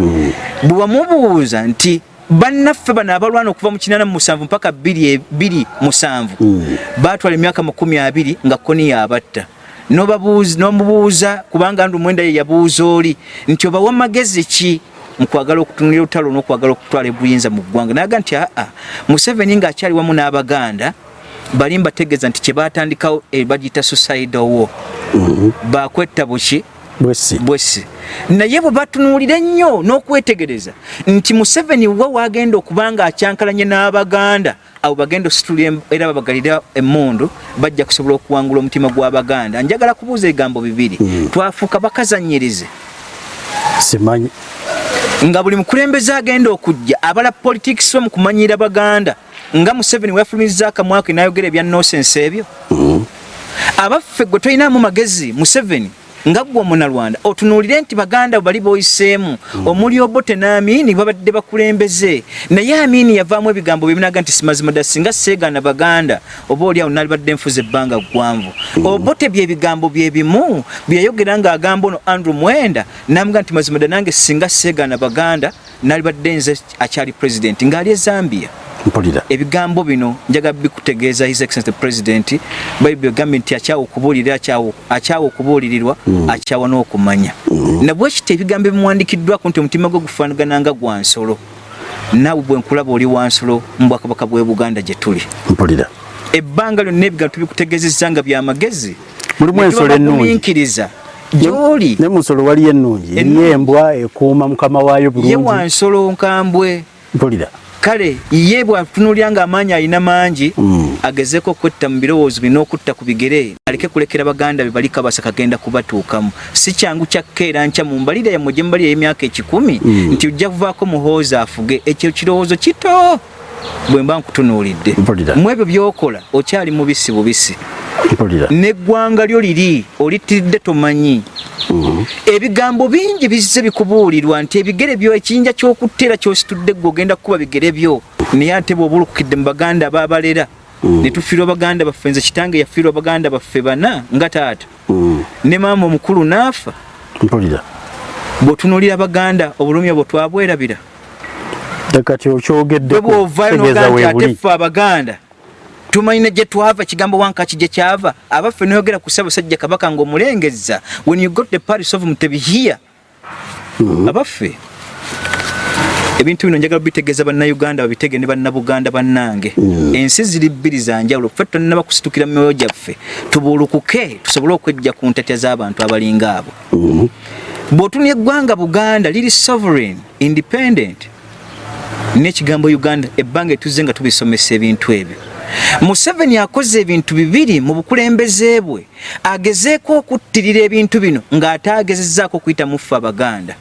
bwe wamubuuza nti bannaffe bano abalwana okuva mu kinana mu musanvu mpaka bbiri e- bbiri musanvu? Baatwala emyaka makumi abiri nga koni yabatta N'obabuuza- n'omubuuza kubanga andrew mwenda ye yabuuza oli nti obawa magezi ki mukwagala okutunulira olutalo n'okwagala okutwala ebuyinza mu ggwanga. Naga nti aa museveni ng'akyali wamu n'abaganda bali mbategeeza nti kye baatandikawo e bagiyita suicide war. Bakwetta buki? Bwesi naye bwe batunuulira ennyo n'okwetegereza nti museveni wa wagenda okuba nga akyankalanye n'abaganda abo bagenda ositula era babagalira emmundu bajja kusobola okuwangula omutima gw'abaganda. Njagala kubuuza ebigambo bibiri. Twafuuka bakazanyirize simanyi nga buli mukulembeze agenda okujja abala politics we mu kumanyira baganda nga museveni wefulumiza akamwaka nayogera ebya nosense ebyo. Abaffe gwe tolinamu magezi museveni nga gwe omunalwanda otunuulire nti baganda bali boyiseemu omuli obote n'amiini babadde bakulembeze. Naye amiini yavaamu ebigambo bibinaga nti simazima dda singa seegaana baganda oba oliawo nalibadde nfuza ebbanga ggwanvu. Obote byebigambo byebimu byeyayogera ng'agamba ono andrew mwenda namuga nti mazima dda nange singa seegaana baganda nalibadde nze akyali pulezidenti ng'ali e zambia mpulira. Ebigambo bino njaga bikutegeeza his excellence the president. Bayibuli egambye nti akyawa okubuulirira akyawa- akyawa okubuulirirwa akyawa n'okumanya. Nabwe kiti ebigambo ebimuwandikiddwako nti omutima gwe gufaanagana nga gwa nsolo naawe bwe nkulaba oli wa nsolo mu bwakabaka bw'e buganda gye tuli. Mpulira. Ebbanga lyonna ebigambo tubikutegeezezza nga byamagezi Mulimu ensolo ennungi. gumiikiriza gy'oli. Ne mu nsolo waliyo ennungi. Eriyo embwa ekuuma mukama waayo ye bulungi wa nsolo nkambwe. Mpulira kale ye bwatunuulira nga amaanyi alina mangi Mm. agezeeko okwetta mu birowoozo bye n'okutta ku bigere aleke kulekera baganda be bali kabasa kagenda kubatuukamu. Si kyangu kyakkeera nkya mu mbalire yammwe gye mbalire ey'emyaka ekikumi nti ojja kuvaako muhoozi afuge ekyo kirowoozo kito bwe mba nkutunuulidde mu ebyo by'okola okyali mubisi bubisi. N'eggwanga lyo liri olitiridde tomanyi. Ebigambo bingi bizze bikubuulirwa nti ebigere byo ekiyinja ky'okutteera ky'ositudde gwe ogenda kukuba bigere byo. Naye ate bw'obulukukidde mu baganda abaabalera ne tufiirwa baganda baffe nze kitange yafiirwa baganda baffe bana nga taata. Mm. ne maama omukulu n'afa. Mpulira. Bw'otunuulira baganda obulumi obwo twabwerabira kati okyogeddeko tegeeza nti ate weebuli ffe abaganda tumanyi ne gye twava ekigambo wankaki gye kyava. Abaffe noyogera ku ssaabasajja kabaka ng'omulengezza when you got the paris of mutebi here. Abaffe ebintu bino njagala bitegeeza bannayuganda babitege ne bannabuganda bannange. Ensi ziri bbiri za njawulo ffe tonnaba kusitukira mu myoyo gyaffe. Tubuulukuke tusobole okwejja ku ntatya z'abantu abalinga abo. Bw'otunula eggwanga buganda liri sovereign independent n'ekigambo uganda ebbanga etuzze nga tubisomesa ebintu ebyo. Museveni akoze ebintu bibiri mu bukulembeze bwe. Agezeeko okuttirira ebintu bino ng'ate agezezzaako okuyita muffe abaganda.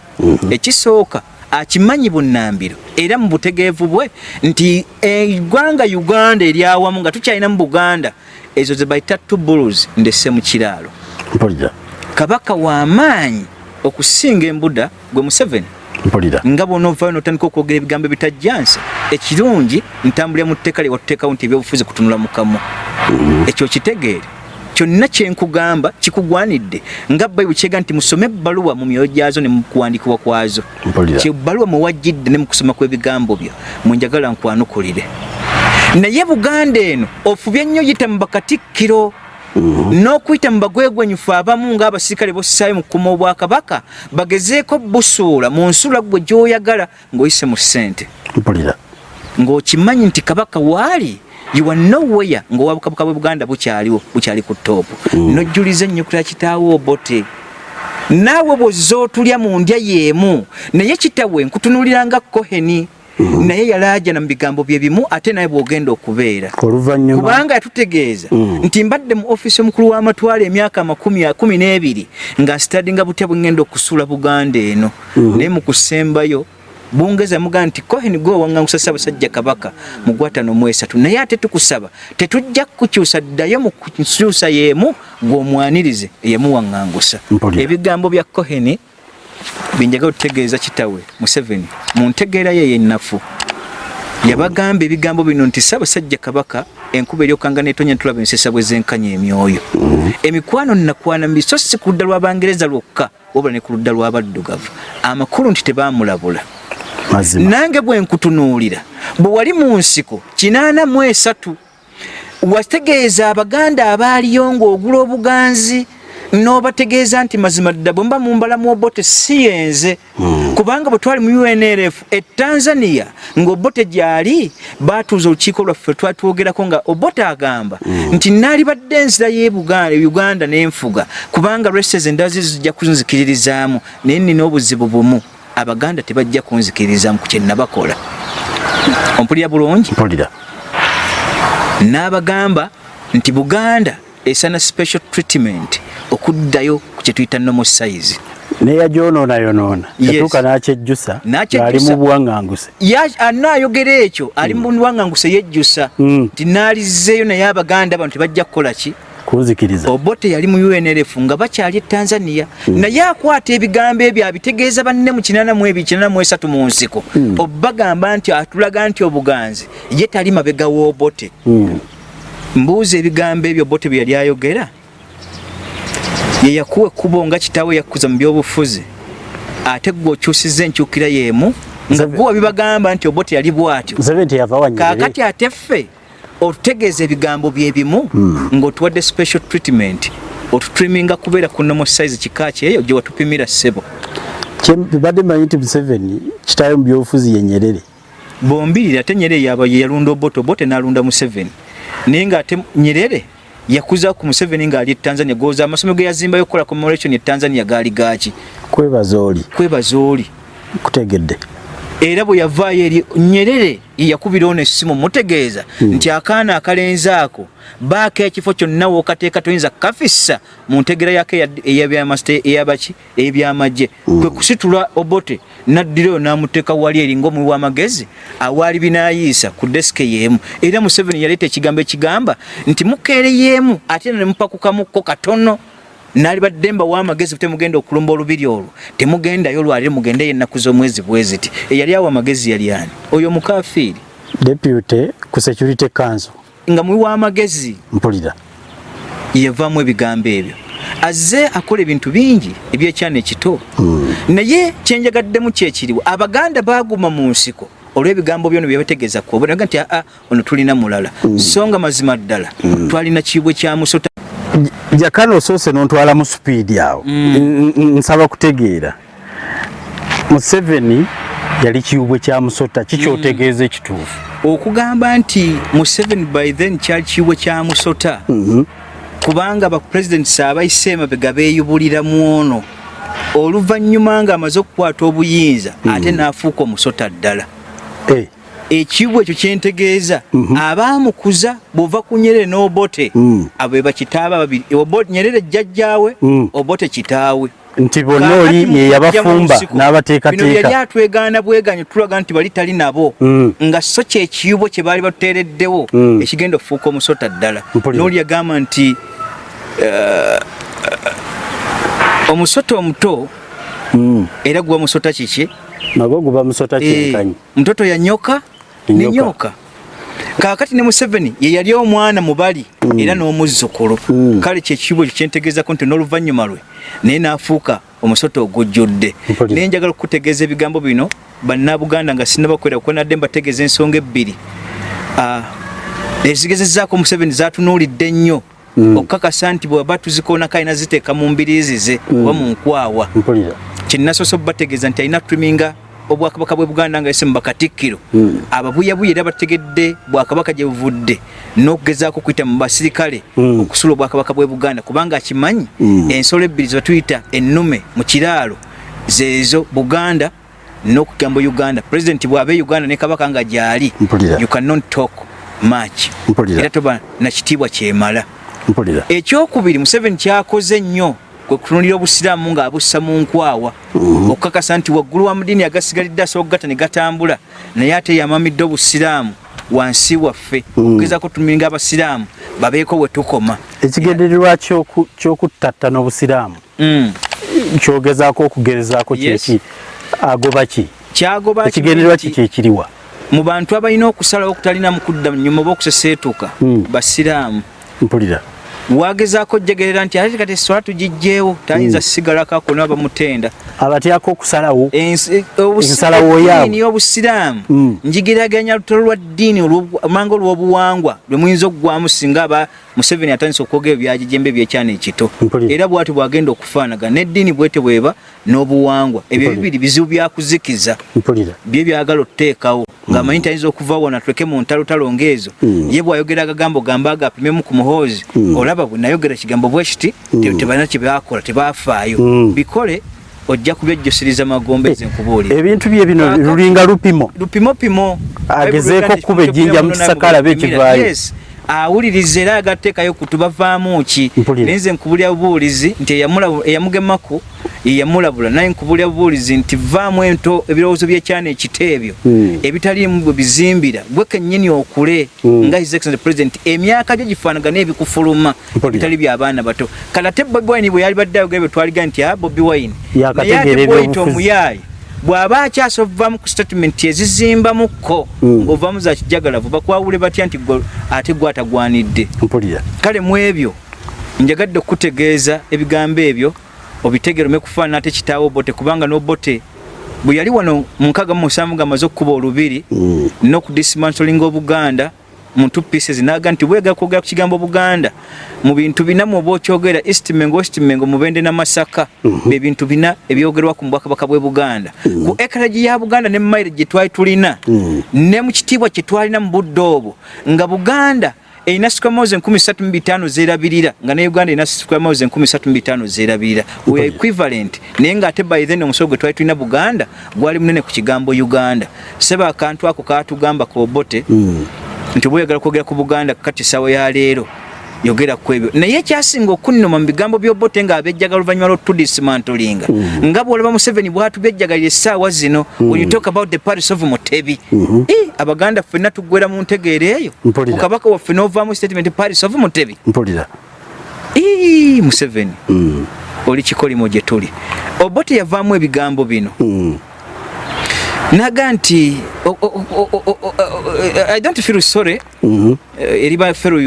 Ekisooka akimanyi bunnambiro era mu butegeevu bwe nti eggwanga uganda eryawamu nga tukyalina mu buganda ezo ze bayita tubulus ndesse mu kiraalo. Kabaka w'amaanyi okusinga embuda gwe museveni mpulira. Nga bwonaovaayo notandika okwogera ebigambo ebitajjansa ekirungi ntambulira mu tteeka lye watuteekawo nti ebyobufuzi kutunula mu kamwa ekyo kitegeere. Kyonna kyenkugamba kikugwanidde. Nga bayibuli kyega nti musome ebbaluwa mu myoyo gyazo ne mu kuwandikibwa kwazo. Kyebbaluwa mwewajjidde ne mu kusoma kw'ebigambo byo mwenjagala nkwanukulire naye buganda eno ofubye nnyo yita mu bakatikkiro n'okuyita mu bagwegwenyufu abamu ng'abasirikale bossaayo mu kukuma obwakabaka bagezeeko busuula mu nsula gwe gy'oyagala ng'oyise mu ssente. Ng'okimanyi nti kabaka waali you are nowhere ng'obwabukabaka bwe buganda bukyaliwo bukyali ku toopu nojjuliza ennyukira kitaawo obote. Naawe bw'ozza otulya mu ndya y'emu naye kitawe nkutunuulira nga koheni naye yalaajana mu bigambo bye bimu ate naye bw'ogenda okubeera. Kubanga yatutegeeza nti mbadde mu ofiisi omukulu w'amatwale emyaka amakumi kumi n'ebiri nga nsitadinga butya bwe ŋŋenda okusuula buganda eno. Naye mu kusembayo bungereza yamugamba nti cohen gwe owaŋŋangusa ssaabasajja kabaka mu gwatano mu esatu. Naye ate tukusaba tetujja kukyusa ddayo mu kukyusa y'emu gw'omwanirize eyamuwaŋŋangusa Mpulira. ebigambo bya cohen byenjagala okutegeeza kitawe museveni. Mu ntegeera ye yennafu. Yabagamba ebigambo bino nti ssaabasajja kabaka enkuba eryokanga netonya ntulaba ensesa bwe zenkanya emyoyo. Emikwano nakwana mibi so si ku ludda lw'abangereza lwokka wabula ne ku ludda lw'abaddugavu amakulu nti tebaamulabula. Nange bwe nkutunuulira bwe wali mu nsiko kinaana mu esatu wategeeza abaganda abaaliyo ng'ogula obuganzi n'obategeeza nti mazima dda bwe mba mumbalamu obote si yenze. Kubanga bwe twali mu unrf e tanzania ng'obote gyali baatuuza olukiiko lwaffe twatwogerako nga obote agamba nti naali badde enzira y'e Buga- uganda n'enfuga kubanga reses endazi zijja kunzikiririzaamu naye nina obuzibu bumu abaganda tebajja kunzikiririzaamu ku kye nabakola. Ompulira bulungi? Mpulira. N'abagamba nti buganda esana special treatment. Okuddayo ku kye tuyita nomo size. Neyagyonoona Yes. yatuuka n'akyejjusa ali mu buwaŋŋanguse. Ya- anaayogera ekyo ali mu buwaŋŋanguse yejjusa. Mm. nti naalizzeeyo naye abaganda bano tebajja kukola ki? Kunzikiriza obote yali mu unrf nga bakyali e tanzania. Naye akwata ebigambo ebyo abitegeeza banne mu 8 mu nsiko. Obagamba nti atulaga nti obuganzi ye tali mabega w'obote. Mm. Mbuuza ebigambo ebyo bote bye yali ayogera. Ye yakuwa ekkubo nga kitaawe yakkuza mu byobufuzi. Ate gwe okyusiza enkyukira y'emu nga gwe wabibagamba nti obote yali bw'atyo. Kaakati ate ffe otutegeeza ebigambo bye bimu ng'otuwadde special treatment otutriminga kubeera ku nomo size kika kyeyo gye watupimira ssebo. Badde manyi nti museveni kitayo mu byobufuzi yenyerere bombirira ate nyerere yaba ye yalunda obote obote n'alunda museveni naye ng'ate nyerere yakuza ku museveni ng'ali e tanzania goza amasomero ge yazimbayo okukola commemoration e tanzania gaali gaaki? Kwebaza oli. Kwebaza oli. Kutegedde era bwe yavaayo eri nyerere ye yakubira ono essimu mutegeeza nti akaana akalenzi ako baako ekifo kyonna wookateeka toyinza kafissa mu ntegera yako ey'abaki ebyamagye kwe kusitula obote naddirayo n'amuteeka wali eri ng'omuwi w'amagezi awaali binaayiisa ku desike y'emu. Era museveni yaleeta ekigambo ekigamba nti mukeere y'emu ate ne mupakukamukko katono naali badde mba w'amagezi temugenda okulumba olubiri olwo. Temugendayo lwalire mugendeyo ennaku z'omwezi bwe ziti. Eyali awo amagezi yali ani? Oyo mukafiiri deputy ku security council. Nga muwi w'amagezi mpulira. Yavaamu ebigambo ebyo. Azze akola ebintu bingi ebyekyana ekito. Naye kyenjagaddemu kyekiriwo abaganda baguma mu nsiko olw'ebigambo byono byebategeeza kuobonaga nti aa ono tulina mulala. So nga mazima ddala. Twalina kiibwe kya musota jakana osoose nontwala mu supiidi awo. N- n- nsaba kutegeera. Museveni yali kiwubwe kya musota kikyotegeeza ekituufu? Okugamba nti museveni by then kyali kiibwe kya musota. Kubanga bapulezidenti saabayise emabega beeyubuliramu ono. Oluvannyuma ng'amaze okukwata obuyinza ate n'afuuka omusota ddala Eh, ekiibwa ekyo kyentegeeza. Abaamukuza bw'ova ku nyerere n'obote Mm. abo be bakitaaba babiri. Nyerere jjajjaawe Mm. obote kitaawe. Nti bonna oli ye yabafumba nsiko, bino yali n'abateekateeka atwegaana bweganyo tulaga nti bali tali nabo. Mm. nga so kyekiyubo kye baali batuteereddewo ekigenda okufuuka omusota ddala. N'oli yagamba nti eh, omusota omuto era guba musota kiki? Nagwo guba musota Eh, kyenkanyi mutoto yanyoka Enyoka. nenyoka kaakati ne museveni ye yali omwana mubali era n'omuzzukulu. Mm. kale kyekibo ekyo kyentegeezako nti n'oluvannyuma lwe naye n'afuuka omusota ogujjudde. Naye njagala okutegeeza ebigambo bino bannabuganda nga sinnabakwera kuba nadde mbategeeza ensonga ebbiri. Ah, ezigezezzaako museveni zatunuulidde nnyo. Okukakasa nti bweba tuzikoonako alina ziteeka mu mbiriizi ze oba mu nkwawa. Mpulira. Kyenasoose obubategeeza nti alina triminga obwakabaka bwe buganda nga yese mu bakatikkiro Mm. ababuyabuya era bategedde bwakabaka gye buvudde n'okugezaako okuyita mu basirikale Mm. okusula obwakabaka bwe buganda kubanga akimanyi Mm. ensolo ebbiri zebatuyita ennume mu kiraalo zeezo buganda n'okugamba uganda. Pulezidenti bw'aba e uganda ne kabaka nga gyali you cannot talk much. Era toba na kitiibwa kyemala. Ekyokubiri museveni kyakoze nnyo kwe kutunulira obusiraamu ng'abussa mu nkwawa. Okukakasa nti waggulu wa mudiini agasigalidde asobola okugata ne gatambula naye ate yamamidde obusiraamu wansi waffe. Okugezako tumiringa abasiraamu babeeko we tukoma. Ekigendererwa ky'oku- ky'okuttattana obusiraamu Mm. kyogezaako okugerezaako kyeki agoba ki? Kyagoba ekigendererwa ki kyekiriwa mu bantu abalina okusalawo okutalina mukudda nyuma oba okuseseetuka Mm. basiraamu. Mpulira wagezaako ojegerera nti ate kati eswala tugijjeewo tayinza sigalako akona bamutenda abatyako okusalawo Ensi- obusi- Ensalawo yaabwe. eddiini y'obusiraamu Mm. njigiraganya lutalo lwa ddiini olw'omanga olw'obuwangwa lwe muyinza okuggwamu singa aba museveni atandisa okwogera ebyagijembe ebyekyana ekito. Era bwati bwagenda okufaanagana n'eddiini bwete bweba n'obuwangwa. Ebyo bibiri bizibu byakuzikiza bye byagala okuteekawo ng'amanyi tayinza okuva wona tuleke mu ntalotalo ng'ezo ye bw'ayogera agagambo gamba agapimemu ku muhoozi olaba bwe nayogera kigambo bwe kiti te- tebalina kye baakola tebafaayo. Mm. bikole ojja kubyejjusiriza magombezi nkubuulira ebintu bye bino lulinga lupimo. Lupimopimo Agezeeko okuba ejjinja mu kisaka alabe ekivaayo. Awuliriza era agateekayo ku tubavaamu ki Mpulira. naye nze nkubulira bubuulizi nti eyamugemaku yeyamulabula naye nkubulira bubuulizi nti vaamu ento ebirowoozo byekyana ekito ebyo Mm. ebitaliimu bwe bizimbira gwe kennyini okule Mm. nga his excellent president emyaka gyo gifaanagana ebikufuluma bitali byabaana bato kale ate bobi wine bwe yali badde ayogera bwe twaliga nti a bobi wine naye ate ebyobufuzi. omuyaayi bw'aba akyasa ovaamu ku statement ezizimbamuko Mm. ng'ovaamu za kijagalavu bakwawule batya nti ate gwe atagwanidde kale mu ebyo njagadde okutegeeza ebigambo ebyo obitegere ome kufaanana ate kitaawo bote kubanga n'obote bwe yali wano mu nkaaga mu musanvu ng'amaze okukuba olubiri Mm. n'okudismantling obuganda mu two pieces naga nti bwegala kwogera ku kigambo buganda mu bintu bina mwoba okyogera eastmengo eastmengo mubende n'amasaka be bintu bina ebyogerwa ku bwakabaka bw'e buganda. Ku ekaragi ya buganda ne maire gye twali tulina Mm. ne mu kitiibwa kye twalina mu budde obwo nga buganda erina squamose enkumi ssatu mu bitaano zeerabirira nga ne uganda erina squamose enkumi ssatu mu bitaano zeerabirira. We are equivalent naye ng'ate by then omusolo gwe twali tulina buganda gwali munene ku kigambo uganda. Seba akantu ako katugamba kobote Mm. Nti bweyagala kwogera ku buganda kati sawa ya leero yogera ku ebyo. Naye ekyasinga okunnuma mu bigambo by'obote ng'abejjaga oluvannyuma lw'otudismantolinga nga bw'olaba museveni bw'atubejjagalira essaawa zino when you talk about the paris of mutebi Eh, abaganda ffenna tuggwera mu ntegeera eyo. Mpulira. ku kabaka waffe n'ovaamu statement paris of mutebi. Mpulira. Ii, museveni. Oli kikolimo gye tuli. Obote yavaamu ebigambo bino. Naga nti o- i don't feel sorry Mhm. eh, eri bafero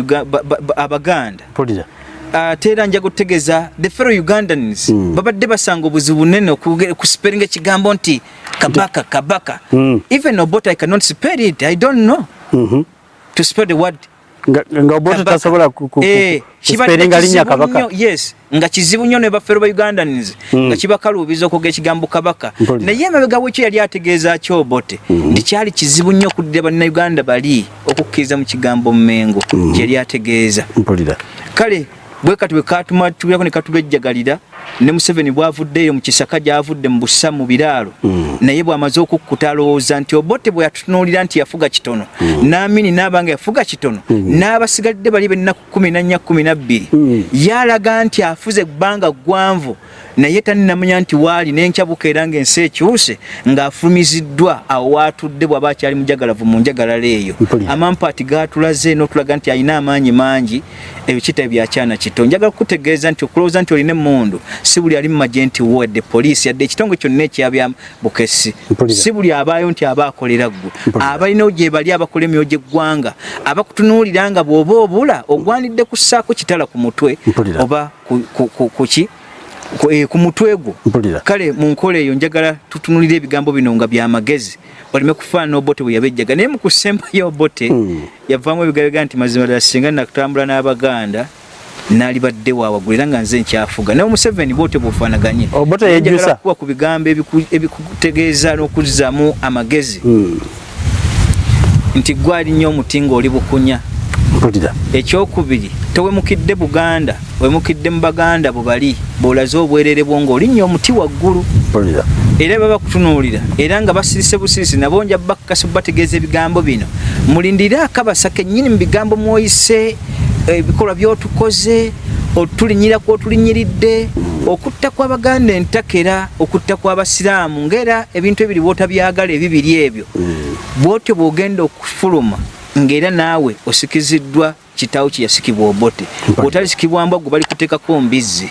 abaganda mpulira ate era nja kutegeeza the fellow ugandans Mm. babadde basanga obuzibu bunene okuge- kusperinga ekigambo nti kabaka kabaka Mm. even obot i cannot spell it i don't know Mhm. to spell the word nga kabaka. tasobola Eh, kibadde linnya kabaka. yes nga kizibu nnyo ne bafero ba ugandans Mm. nga kibakaluubiza okwogera ekigambo kabaka. Naye emabega wekyo yali ategeeza kyobote nti kyali kizibu nnyo okuddira bannayuganda bali okukkiriza mu kigambo mmengo kyeyali ategeeza. Kale bwe kati bwe katumatulirako ne katubejjagalira ne museveni bwavuddeeyo mu kisaka gy'avudde mu busa mu biraalo Mm. naye bw'amaze okukkuta alowooza nti obote bwe yatutunuulira nti yafuga kitono n'amini n'aba nga yafuga kitono n'abasigalidde bali bennaku kumi na nnya kumi na bbiri Mm. yalaga nti afuze ebbanga ggwanvu naye taninamanya nti waali n'enkyabuka era ng'ensi ekyuse ng'afulumiziddwa awo waatudde bw'aba akyali mujagalavu mu njagalala eyo. Amampaati gaatulaze n'otulaga nti alina amaanyi mangi ebyo kitabo byakyana kito. Njagala kutegeeza nti okulowooza nti olina emmundu si buli ali mu magye nti wedde poliisi yadde ekitongole kyonna ekyabya bukesi. Si buli abaayo nti aba akolera ggwe. Abalinawo gye bali abakola emyoyo gy'eggwanga abakutunuulira nga bw'oba obula ogwanidde kussaako kitala ku mutwe oba ku- ku- ku- ku ki? Ku eh, ku mutwe gwo. Kale mu nkola eyo njagala tutunulire ebigambo bino nga byamagezi oleme kufaanana obote bwe yabejjaga. Naye mu kusembayo obote Mm. yavaamu ebigabega nti mazima ddala singa nakutambula n'abaganda naali badde waawagulu era nga nze nkyafuga. Naye omuseveni bwotyo bwofaanaganye njagala kukuwa ku bigambo ebiku- ebikutegeeza n'okuzzaamu amagezi. Mm. nti gwali nnyo omuti ng'oli bukunya. Ekyokubiri towemukidde buganda wemukidde mu baganda bwe bali bw'olaze obwerere bwo ng'oli nnyo omuti waggulu. Era baba bakutunuulira era nga basirise busirisi nabo nja bakakasa bategeeza ebigambo bino. Mulindire akabasa kennyini mu bigambo mwoyise ebikolwa byotukoze otulinyira kwotulinyiridde okutta kw'abaganda entakera okutta kw'abasiraamu ng'era ebintu ebiri bw'otabyagala ebibiri ebyo. Bw'otyo bw'ogenda okufuluma ng'era naawe osikiziddwa kitaawo kye yasikibwa obote. Bw'otalisikibwa mbwagwe bali kuteekako mbizzi.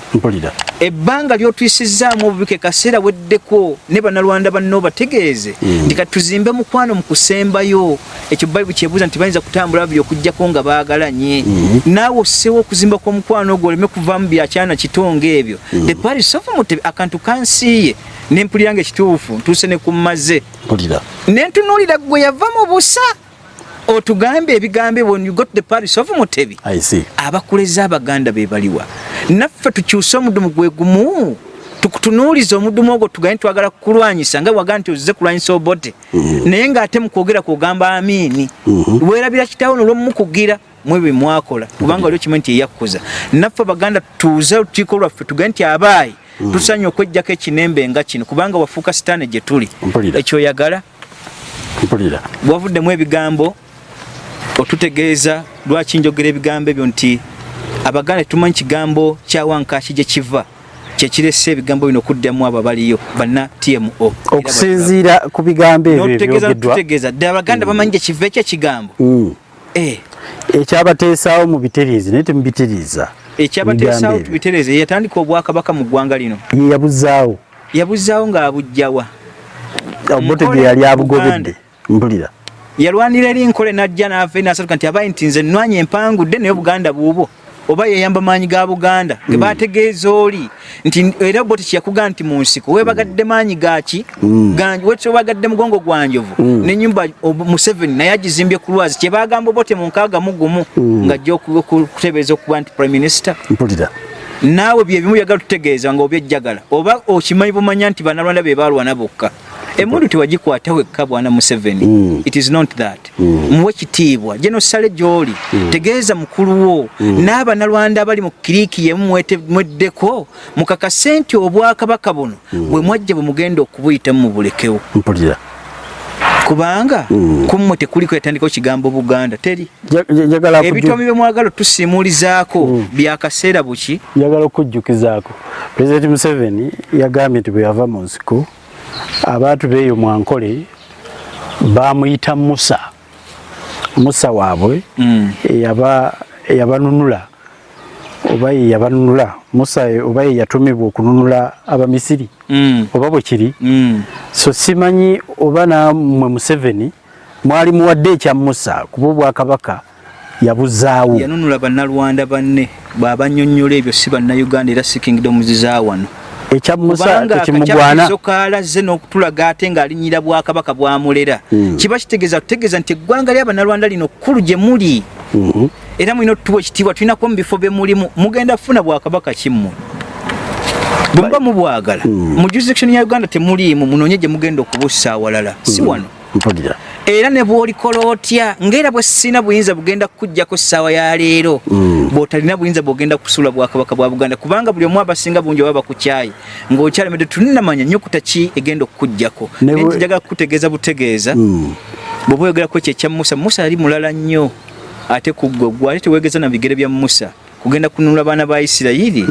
Ebbanga ly'otuyisizaamu obubike kaseera weddeko ne bannalwanda banno bategeeze nti kati tuzimbe mukwano mu kusembayo. Ekyo bayibuli kyebuuza nti bayinza kutambula babiri okugjako nga baagalanye. Naawe osseewo okuzimba kw'omukwano ogwo oleme kuvaamu byakyana kitonga ebyo. The paris of mutebe akantu kansiiye nempulira nga ekituufu ntuuse ne kummaze mpulira nentunuulira gwe yava mu busa otugambe ebigambo when you got the paris of mutebi. I see. Abakuleza abaganda be baliwa. Naffe tukyuse omudumu gwe gumu tukutunuuliza omudumu ogwo tugambe twagala kukulwanyisa nga waga nti ozze kulwanyisa obote. Naye ng'ate mukwogera kwogamba amiini weerabira kitaawo nolwomukugira mwebwe mwakola. Kubanga waliwo kimu nti eyakkuza. Naffe abaganda tuuze olukiiko lwaffe tugambe nti abaayi tusanye okwejjako ekinembe nga kino kubanga wafuuka sitaane gye tuli. Ekyoyagala mpulira. bwavuddemu ebigambo otutegeeza lwaki njogera ebigambo ebyo nti abaganda tetumanyi kigambo kya wankaki gye kiva kyekirese ebigambo bino okuddamu abo abaliyo banna tmo okusinziira ku bigambo ebyo notutegeeza ebyogeddwa. tutegeeza ddala abaganda bamanyi gye kiva ekyo ekigambo. Mm. Eh, ekyabateesaawo mu bitereezi naye temubitereeza ekyabateesaawo tubitereeze yatandika obwakabaka mu ggwanga lino. Ye yabuzaawo yabuzaawo ng'abujjawa obote Nkole gye yali abugobedde. mpulira yalwanira eri nkole najja naava nasatuka nti abayi nti nze nnwanya empangudde naye obuganda buubwo oba yeyamba maanyi ga buganda ge bategeeza oli nti era boti kyeyakugamba nti mu nsiko webagadde maanyi gaki ganji wekyo webagadde mugongo gwa njovu nenyumba museveni naye agizimbye ku lwazi kyebagamba obote mu nkaaga mu gumu ng'ajja oku- oku- okuteebereza okuba nti prime minister. Mpulira naawe byebimu byagala tutegeeza nga obyejjagala oba okimanyi bumanya nti bannalwanda be balwana bokka? Emundu tewagikwata wekka bwana museveni? Mm. it is not that. Muwe kitiibwa. Genosale gy'oli tegeeza mukulu wo. N'abannalwanda abali mu kiriiki yemu mweddeko mukakase nti obwakabaka buno bwe mwajja bwe mugenda okubuyitamu mubulekewo mpulira kubanga kummwe tekuliko yatandikawo kigambo buganda teri? Ebitomi bye mwagala tusimulizaako byakaseera buki? Njagala okujjukizaako pulezidenti museveni yagambye nti bwe yava mu nsiko abantu beeyo mwankole bamuyita musa. Musa waabwe Mm. eyaba- eyabanunula oba ye yabanunula. Musa oba ye yatumibwa okununula abamisiri. Mm. oba bwe kiri. Mm. so simanyi oba nammwe museveni mwali muwadde ekya musa kuba obwakabaka yabuzaawo yanunula bannalwanda banne bw'abanyonnyola ebyo si bannayuganda era si kingdoms za wano. Ekya musa kubanga tekimugwana akakyakizo kaalaze n'okutulaga ate ng'alinyira bwakabaka bwamulera. Kiba kitegeeza tutegeeza nti eggwanga ly'abannalwanda lino kkulu gye muli. Mhm. Era mulina otutuwa ekitiibwa tulinako mu bifo bye mulimu mugenda kufuna bwakabaka kimmwe. Bwe muba mubwagala mu jurisdiction ya uganda temuliimu munoonye gye mugenda okubussa awalala. Si wano. Mpulira era ne bw'olikola otya? Ng'era bwe sina buyinza bugenda kukuggyako ssaawa ya leero bw'otalina buyinza bw'ogenda kusuula bwakabaka bwa buganda. Kubanga buli omu abasinga bungi oba bakukyayi ng'okyalemedde tuninamanya nnyukuta ki egenda okukuggyako naye njagala kukutegeeza butegeeza Mm. bw'oba oyogerako ekyo ekya musa musa yali mulala nnyo ate ku ggwe gwe ate teweegeza na bigere bya musa kugenda kununula baana ba isirayiri?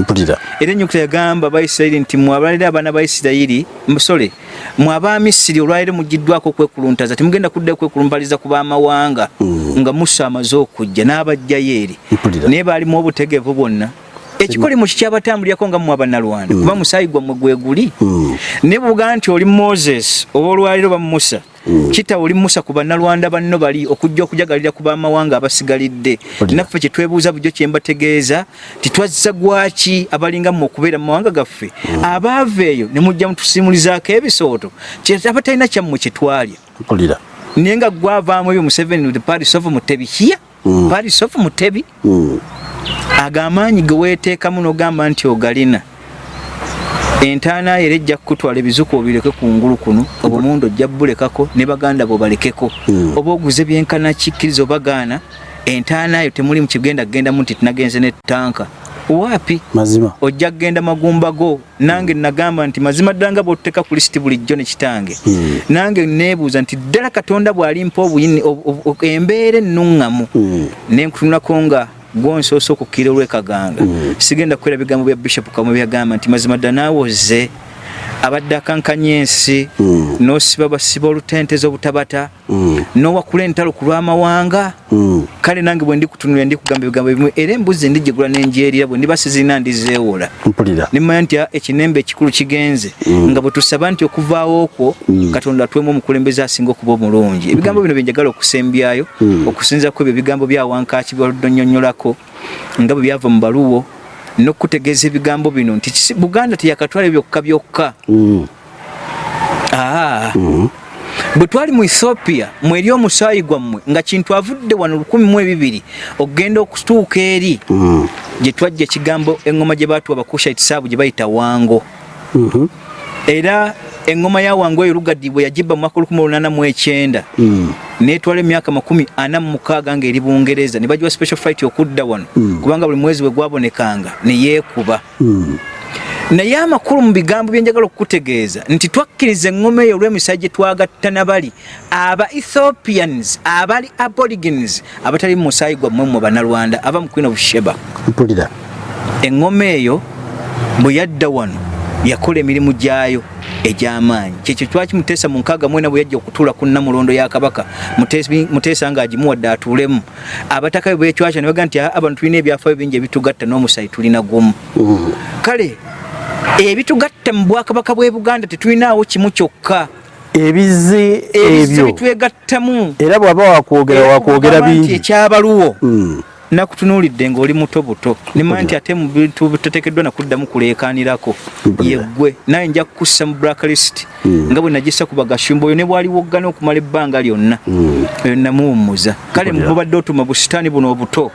Era ennyukuta yagamba abaisirayiri nti mwabalira abaana ba isirayiri musole mwe abamisiri olwaliro mugiddwako okwekuluntaza temugenda kuddayo kwekulumbaliza ku baamawanga nga musa amaze okujja n'abajjayo eri. Naye baalimu obutegevu bwonna. Ekikolimu kikyabatambulirako nga mu abannalwanda kuba musaayi gwammwe gwe guli? Mm. ne buga nti oli moses oba olwaliro ba musa kita oli musa ku bannalwanda banno bali okujja okujagalira ku baamawanga abasigalidde. Naffe kyetwebuuza bulijjo kyembategeeza titwazza gwaki abalinga mu okubeera mu mawanga gaffe? Abaava eyo ne mujja mutusimulizaako ebisooto kyetaba talina kyammwe kyetwalya mpulira naye nga gwavaamu ebyo museveni the paris of mutebi. Kiya paris of mutebi. Mm. agamaanyi ge weeteekamu n'ogamba nti ogalina entaana era ejja kukutwala ebizuku obireke ku ngulu kuno obumundu ojja bulekako ne baganda bo balekeko. Oba oguze byenkana kikkiriza obagaana entaana yo temuli mukigenda kugendamu nti tunagenze ne tanka waapi? Mazima. Ojja kgenda magumba go nange nagamba nti mazima ddala nga bw'otuteeka ku lisiti bulijjo ne kitange. Nange neebuuza nti ddala katonda bw'alimpa obuyini ob- ob- ob- embeera ennuŋŋamu Mm. ne nkutunulako nga gwonsoosa okukkira olwekaganga. Sigenda kukwera bigambo bya bishop kamwe byagamba nti mazima ddala naawoze abadde akankanya ensi n'osiba basiba olutenteza obutabata n'owakula entalo ku lw'amawanga. Kale nange bwe ndikutunulira ndikugamba ebigambo ebimu era embuzi ndigigula n'enjeerira bwe ndiba sizirina ndizeewola nimanya nti ekinembe ekikulu kigenze nga bwe tusaba nti okuvaawo okwo katonda atwemu omukulembeze asinga okuba omulungi. Ebigambo bino byenjagala okusembyayo okusinza ku ebyo ebigambo bya wankaaki byoluddonyonyolako nga bwe byava mu baluwo n'okutegeeza ebigambo bino nti buganda teyakatwala byokka byokka Mm. aa bwe twali mu ethiopia mweri omusaayi gwammwe nga kintu avudde wano lukumi mu ebibiri okugenda okutuuka eri Mm. gye twajja ekigambo eŋŋoma gye baatuwa bakushite saabu gye bayita wango Mhm. era eŋŋoma ya wango eyo lugadi bwe yagibba mu mwaka olukumi olunaana mu ekyenda. Mm. netwala emyaka makumi ana mu mukaaga ng'eri bungereza. Ne bagiwa special fight okudda wano. Kubanga buli mwezi bwe gwabonekanga ne yeekuba. Mm. naye amakulu mu bigambo byenjagala okukutegeeza nti twakkiriza eŋŋoma eyo olw'emisayi gye twagatta nabali aba ethiopians abali aborigins abatali mu musaayi gwammwe mu banalwanda aba mu queen of sheba. Eŋŋoma eyo bwe yadda wano yakola emirimu gyayo egy'amaanyi. Kyekyo twakimuteesa mu nkaaga mwena bwe yajja okutuula ku nnamulondo ya kabaka muteesa ng'agimuwadde atuulemu. Abataka be bekywaca ne baga nti "Ah, abantu tulina ebyafaayo bingi ebitugatta n'omusayi tulina gumu. Kale ebitugatta mu bwakabaka bw'e buganda tetulinaawo kimu kyokka. Ebize ebyo. bitwegattamu. Era bw'aba wakwogera wakwogera bingi. ekyabaluwo. Mm. Nakutunuulidde ng'oli muto buto. Nimanya nti ate mu bintu bitateekeddwa nakuddamu kuleekaanirako. Mpulira. yeggwe naye nja kukussa mu blacklist nga bwe nagisa ku bagashumba oyo ne bwaliwoggana okumala ebbanga lyonna. Eyo namuwummuza. Kale mubadde otuma bu sitaani buno obuto.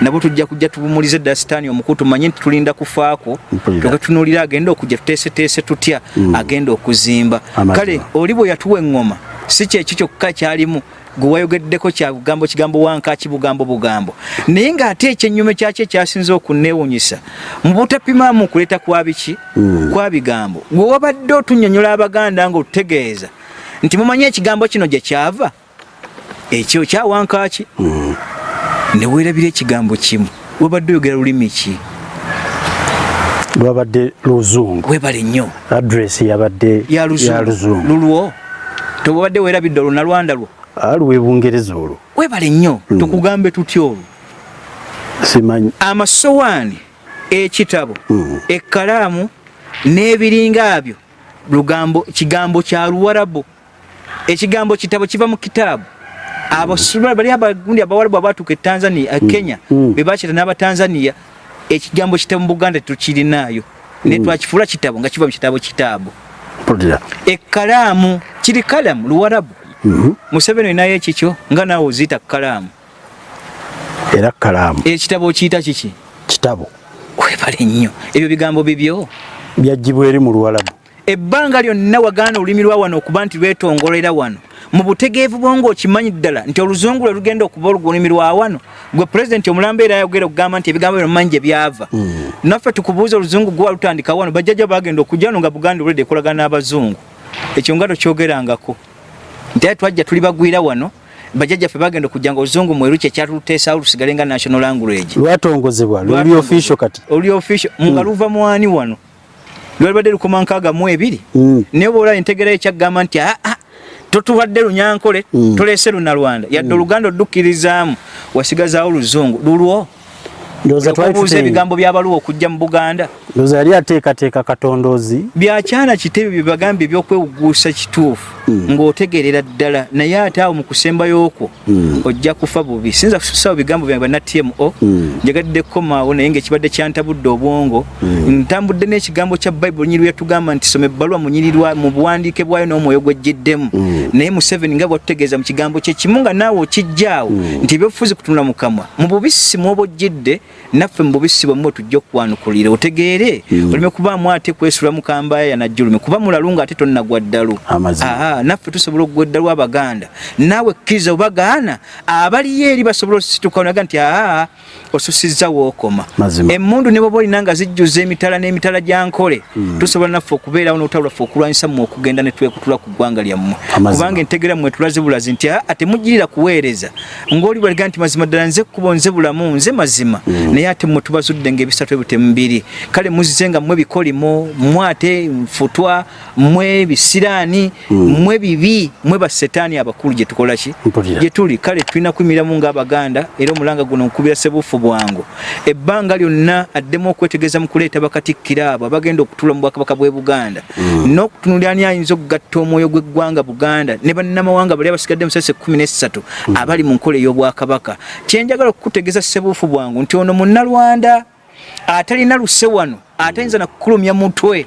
Nabwo tujja kujja tubumulize ddala sitaani omukulu tumanye nti tulinda kufaako. Mpulira. tukatunuulira agenda okujja tuteeseteese tutya? Agenda okuzimba. Kale oli bwe yatuwa eŋŋoma si kyekyo kyokka kyalimu gwe wayogeddeko kya bugambo kigambo wankaki bugambo bugambo. Naye ng'ate ekyennyuma kyakyo ekyasinze okunneewunyisa mu butapimaamu okuleeta kwa biki? Kwa bigambo. Gwe wabadde otunnyonnyola abaganda ng'otutegeeza nti mumanyi ekigambo kino gye kyava? Ekyo kya wankaki ne weerabira ekigambo kimu. Wabadde oyogera lulimi ki? Lwabadde luzungu. Weebale nnyo. Adresi yabadde ya luzungu. lulwo? Tobadde weerabidde olwo nalwanda lwo aluwa ebungereza olwo weebale nnyo. Tukugambe tutya olwo? Simanyi. Amasowaani ekitabo ekkalaamu n'ebiringa byo. Lugambo kigambo kya luwarabu. Ekigambo kitabo kiva mu kitaabu. Abasula bali abagundi abawarabu abatuuka e tanzania e kenya be bakita n'abatanzania ekigambo kitabo mu buganda tetukirinaayo naye twakifuula kitabo nga kiva mu kitabo kitaabu. Ekkalaamu kiri kalamu luwarabu museveni olinayo ekikyo nga naawe oziyita kalaamu era kalaamu ekitabo okiyita kiki? Kitabo. Webale nnyo. Ebyo bigambo bibyo byagibwa eri mu luwalabu. Ebbanga lyonna wagaana olulimi lwa wano okuba nti lwetongolera wano mu butegeevu bwo ng'okimanyi ddala nti oluzungu lwe lugenda okuba olulimi lwa wano gwe pulezidenti omulambeera yayogera okugamba nti ebigambo bino manyi gye byava. Naffe tukubuuza oluzungu gwe walutandika wano bajjajja bagenda okujja wano nga buganda olwedde ekolagana n'abazungu. Ekyo nga tokyogerangako nti ate twajja tuli bagwira wano bajjajjaffe bagenda okujja nga oluzungu mweru kyekyatuluteesawo lusigale nga national language. Lwatongozebwa luli official kati. Oli official nga luva mwani wano? Lwalibadde lukoma nkaaga mu ebiri. Mm. naye bwolaba entegeera ekyagamba nti aa totubadde lunyankole toleese lunalwanda yadde oluganda odukkirizaamu wasigazaawo luzungu lulwo okubuuza tuteye ebigambo by'abaluwa okujja mu buganda. Ndowooza yali ateekateeka katondoozi. Byakyana kitebyo bye bagambye ebyokwewuguusa kituufu ng'otegeerera ddala naye ate awo mu kusembayo okwo ojja kufa bubi. Sinza kususawo bigambo byange bana tmo njagadde komaawo naye ngaekibadde kyantabudde obwongo. Ntambudde n'ekigambo kya bayibuli nyiri yatugamba nti soma ebbaluwa munyirirwa mu buwandiike bwayo n'omwoyo gwejjiddemu naye museveni nga bwatutegeeza mu kigambo kye kimu nga naawe okijjaawo nti ebyobufuzi kutunula mu kamwa mu bubisi mwoba ojjidde naffe mu bubisi bwemmwe tujja okukwanukulira otegeere oleme kubaamu ate kwesula mu kambaaya najjulumi kuba mulalu nga ate tonnagwa ddalu naffe tusobola okugwa eddalu abaganda. Naawe kkiriza obagaana abaliyo eri basobola osituka naga nti aa osusizza wookoma emmundu ne bwoba olina nga zijjuza emitala n'emitala gya nkole tusobola naffe okubeerawo n'olutalo lwaffe okulwanyisa mmwe okugenda ne twekutula ku ggwanga lyammwe. Kubanga entegera mwe tulaze bulazi nti aa temugirira kuweereza. Ng'oli bwaliga nti mazima ddala nze kkubo nze bulamu nze mazima. Naye ate mmwe tubazudde ng'ebisatu ebyo temubiri kale muzize nga mmwe bikolimo mmwe ate nfutwa mmwe bisiraani mmwe bibi mmwe basetaani abakulu gye tukola ki? Gye tuli. Kale tulina kuyimiramu ng'abaganda era omulanga guno nkubira sebuufu bwangu. Ebbanga lyonna addemu okwetegeeza mu kuleeta bakatikkira abo abagenda okutuula mu bwakabaka bw'e buganda. N'okutunulira ani ayinza okugatta omwoyo gw'eggwanga buganda? Ne bannamawanga bali abasigadde mu sase kumi n'essatu abali mu nkola ey'obwakabaka. Kyenjagala okukutegeeza sebuufu bwangu nti ono munnalwanda atalina luse wano atayinza nakukulumya mutwe.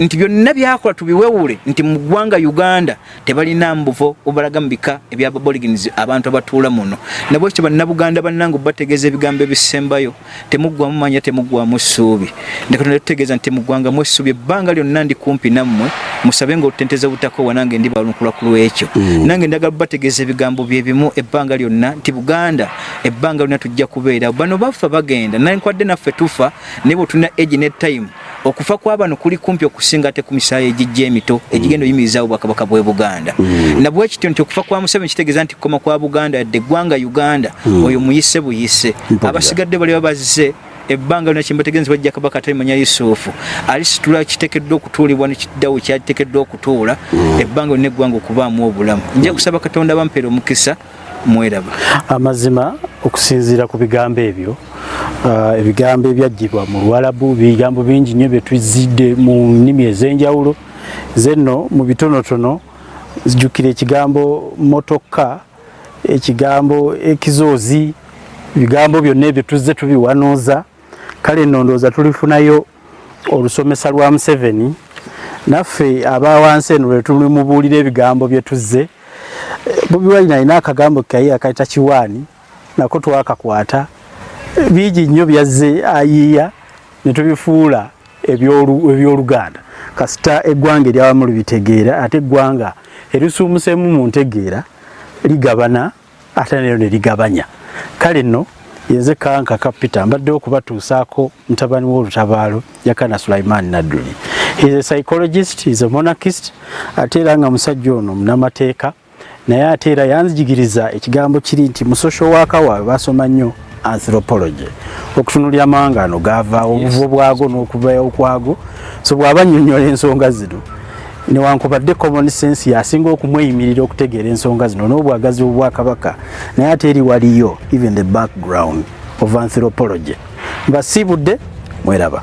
Nti byonna byakola tubiwewule nti mu ggwanga uganda tebalina mbuvo obalaga mu bika ebyababoligins abantu abatuula muno. Nabwekyo bannabuganda bannange bategeeza ebigambo ebisembayo temuggwamu manya temuggwamu ssuubi ndekatonda tutegeeza nti muggwanga mu essuubi ebbanga lyonna ndi kumpi nammwe musabe nga olutenteza obutakowa nange ndi balunkulwa ku lwekyo. Nange ndagala bategeeza ebigambo byebimu ebbanga lyonna nti buganda ebbanga lyonna tujja kubeera bano bafa bagenda nankwadde naffe tufa naye bwe tulina egi ne time. Okufa kwabano kuli kumpi okusinga ate ku misaayi egijja emito egigenda oyimirizaawo bwakabaka bwe buganda. Nabwekityo nti okufa kwa museveni kitegeeza nti kukoma kwa buganda yadde eggwanga uganda. Oyo muyise buyise. Abasigadde bali babaze ebbanga lina kyembategeeza bajja kabaka talimanya yusufu. Alisitula kiteekeddwa okutuulibwa nekiddawo kyaliteekeddwa okutuula ebbanga lina eggwanga okubaamu obulamu. Nja kusaba katonda bampeera omukisa mweraba amazima okusinziira ku bigambo ebyo ah, ebigambo ebyaggyibwa mu luwalabu bigambo bingi nnyo byetuzidde mu nnimi ez'enjawulo. Zenno mu bitonotono zijjukira ekigambo motoka ekigambo ekizoozi bigambo byonna ebyo tuzze tubiwanuuza kale nno ndowooza tulifunayo olusomesa lwa museveni. Naffe abawansi eno lwe tulimubuulira ebigambo bye tuzze bobi wine alina akagambo kaye akayita kiwaani nako twakakwata. Bingi nnyo byazze ayiiya ne tubifuula ebyolu- ebyoluganda. Kasita eggwanga eryawamu libitegeera ate eggwanga erisuumuseemu mu ntegeera ligabana ate nero ne ligabanya. Kale nno yenze kanka kapita mbadde okubatuusaako mutabani w'olutabaalo yakana sulaiman nadduli. He is a psychologist he is a monarchist ate era nga musajja ono munamateeka naye ate era yanzijigiriza ekigambo kiri nti mu social worker waabwe basoma nnyo anthropology. Okutunulya amawanga ano gaavaawo obuvo bwago n'okuvayo kwago so bw'aba nnyonnyola ensonga zino newankubadde common sense yasinga okumweyimirira okutegeera ensonga zino n'obwagazi obwakabaka naye ate eri waliyo even the background of anthropology. Mbasiibudde mweraba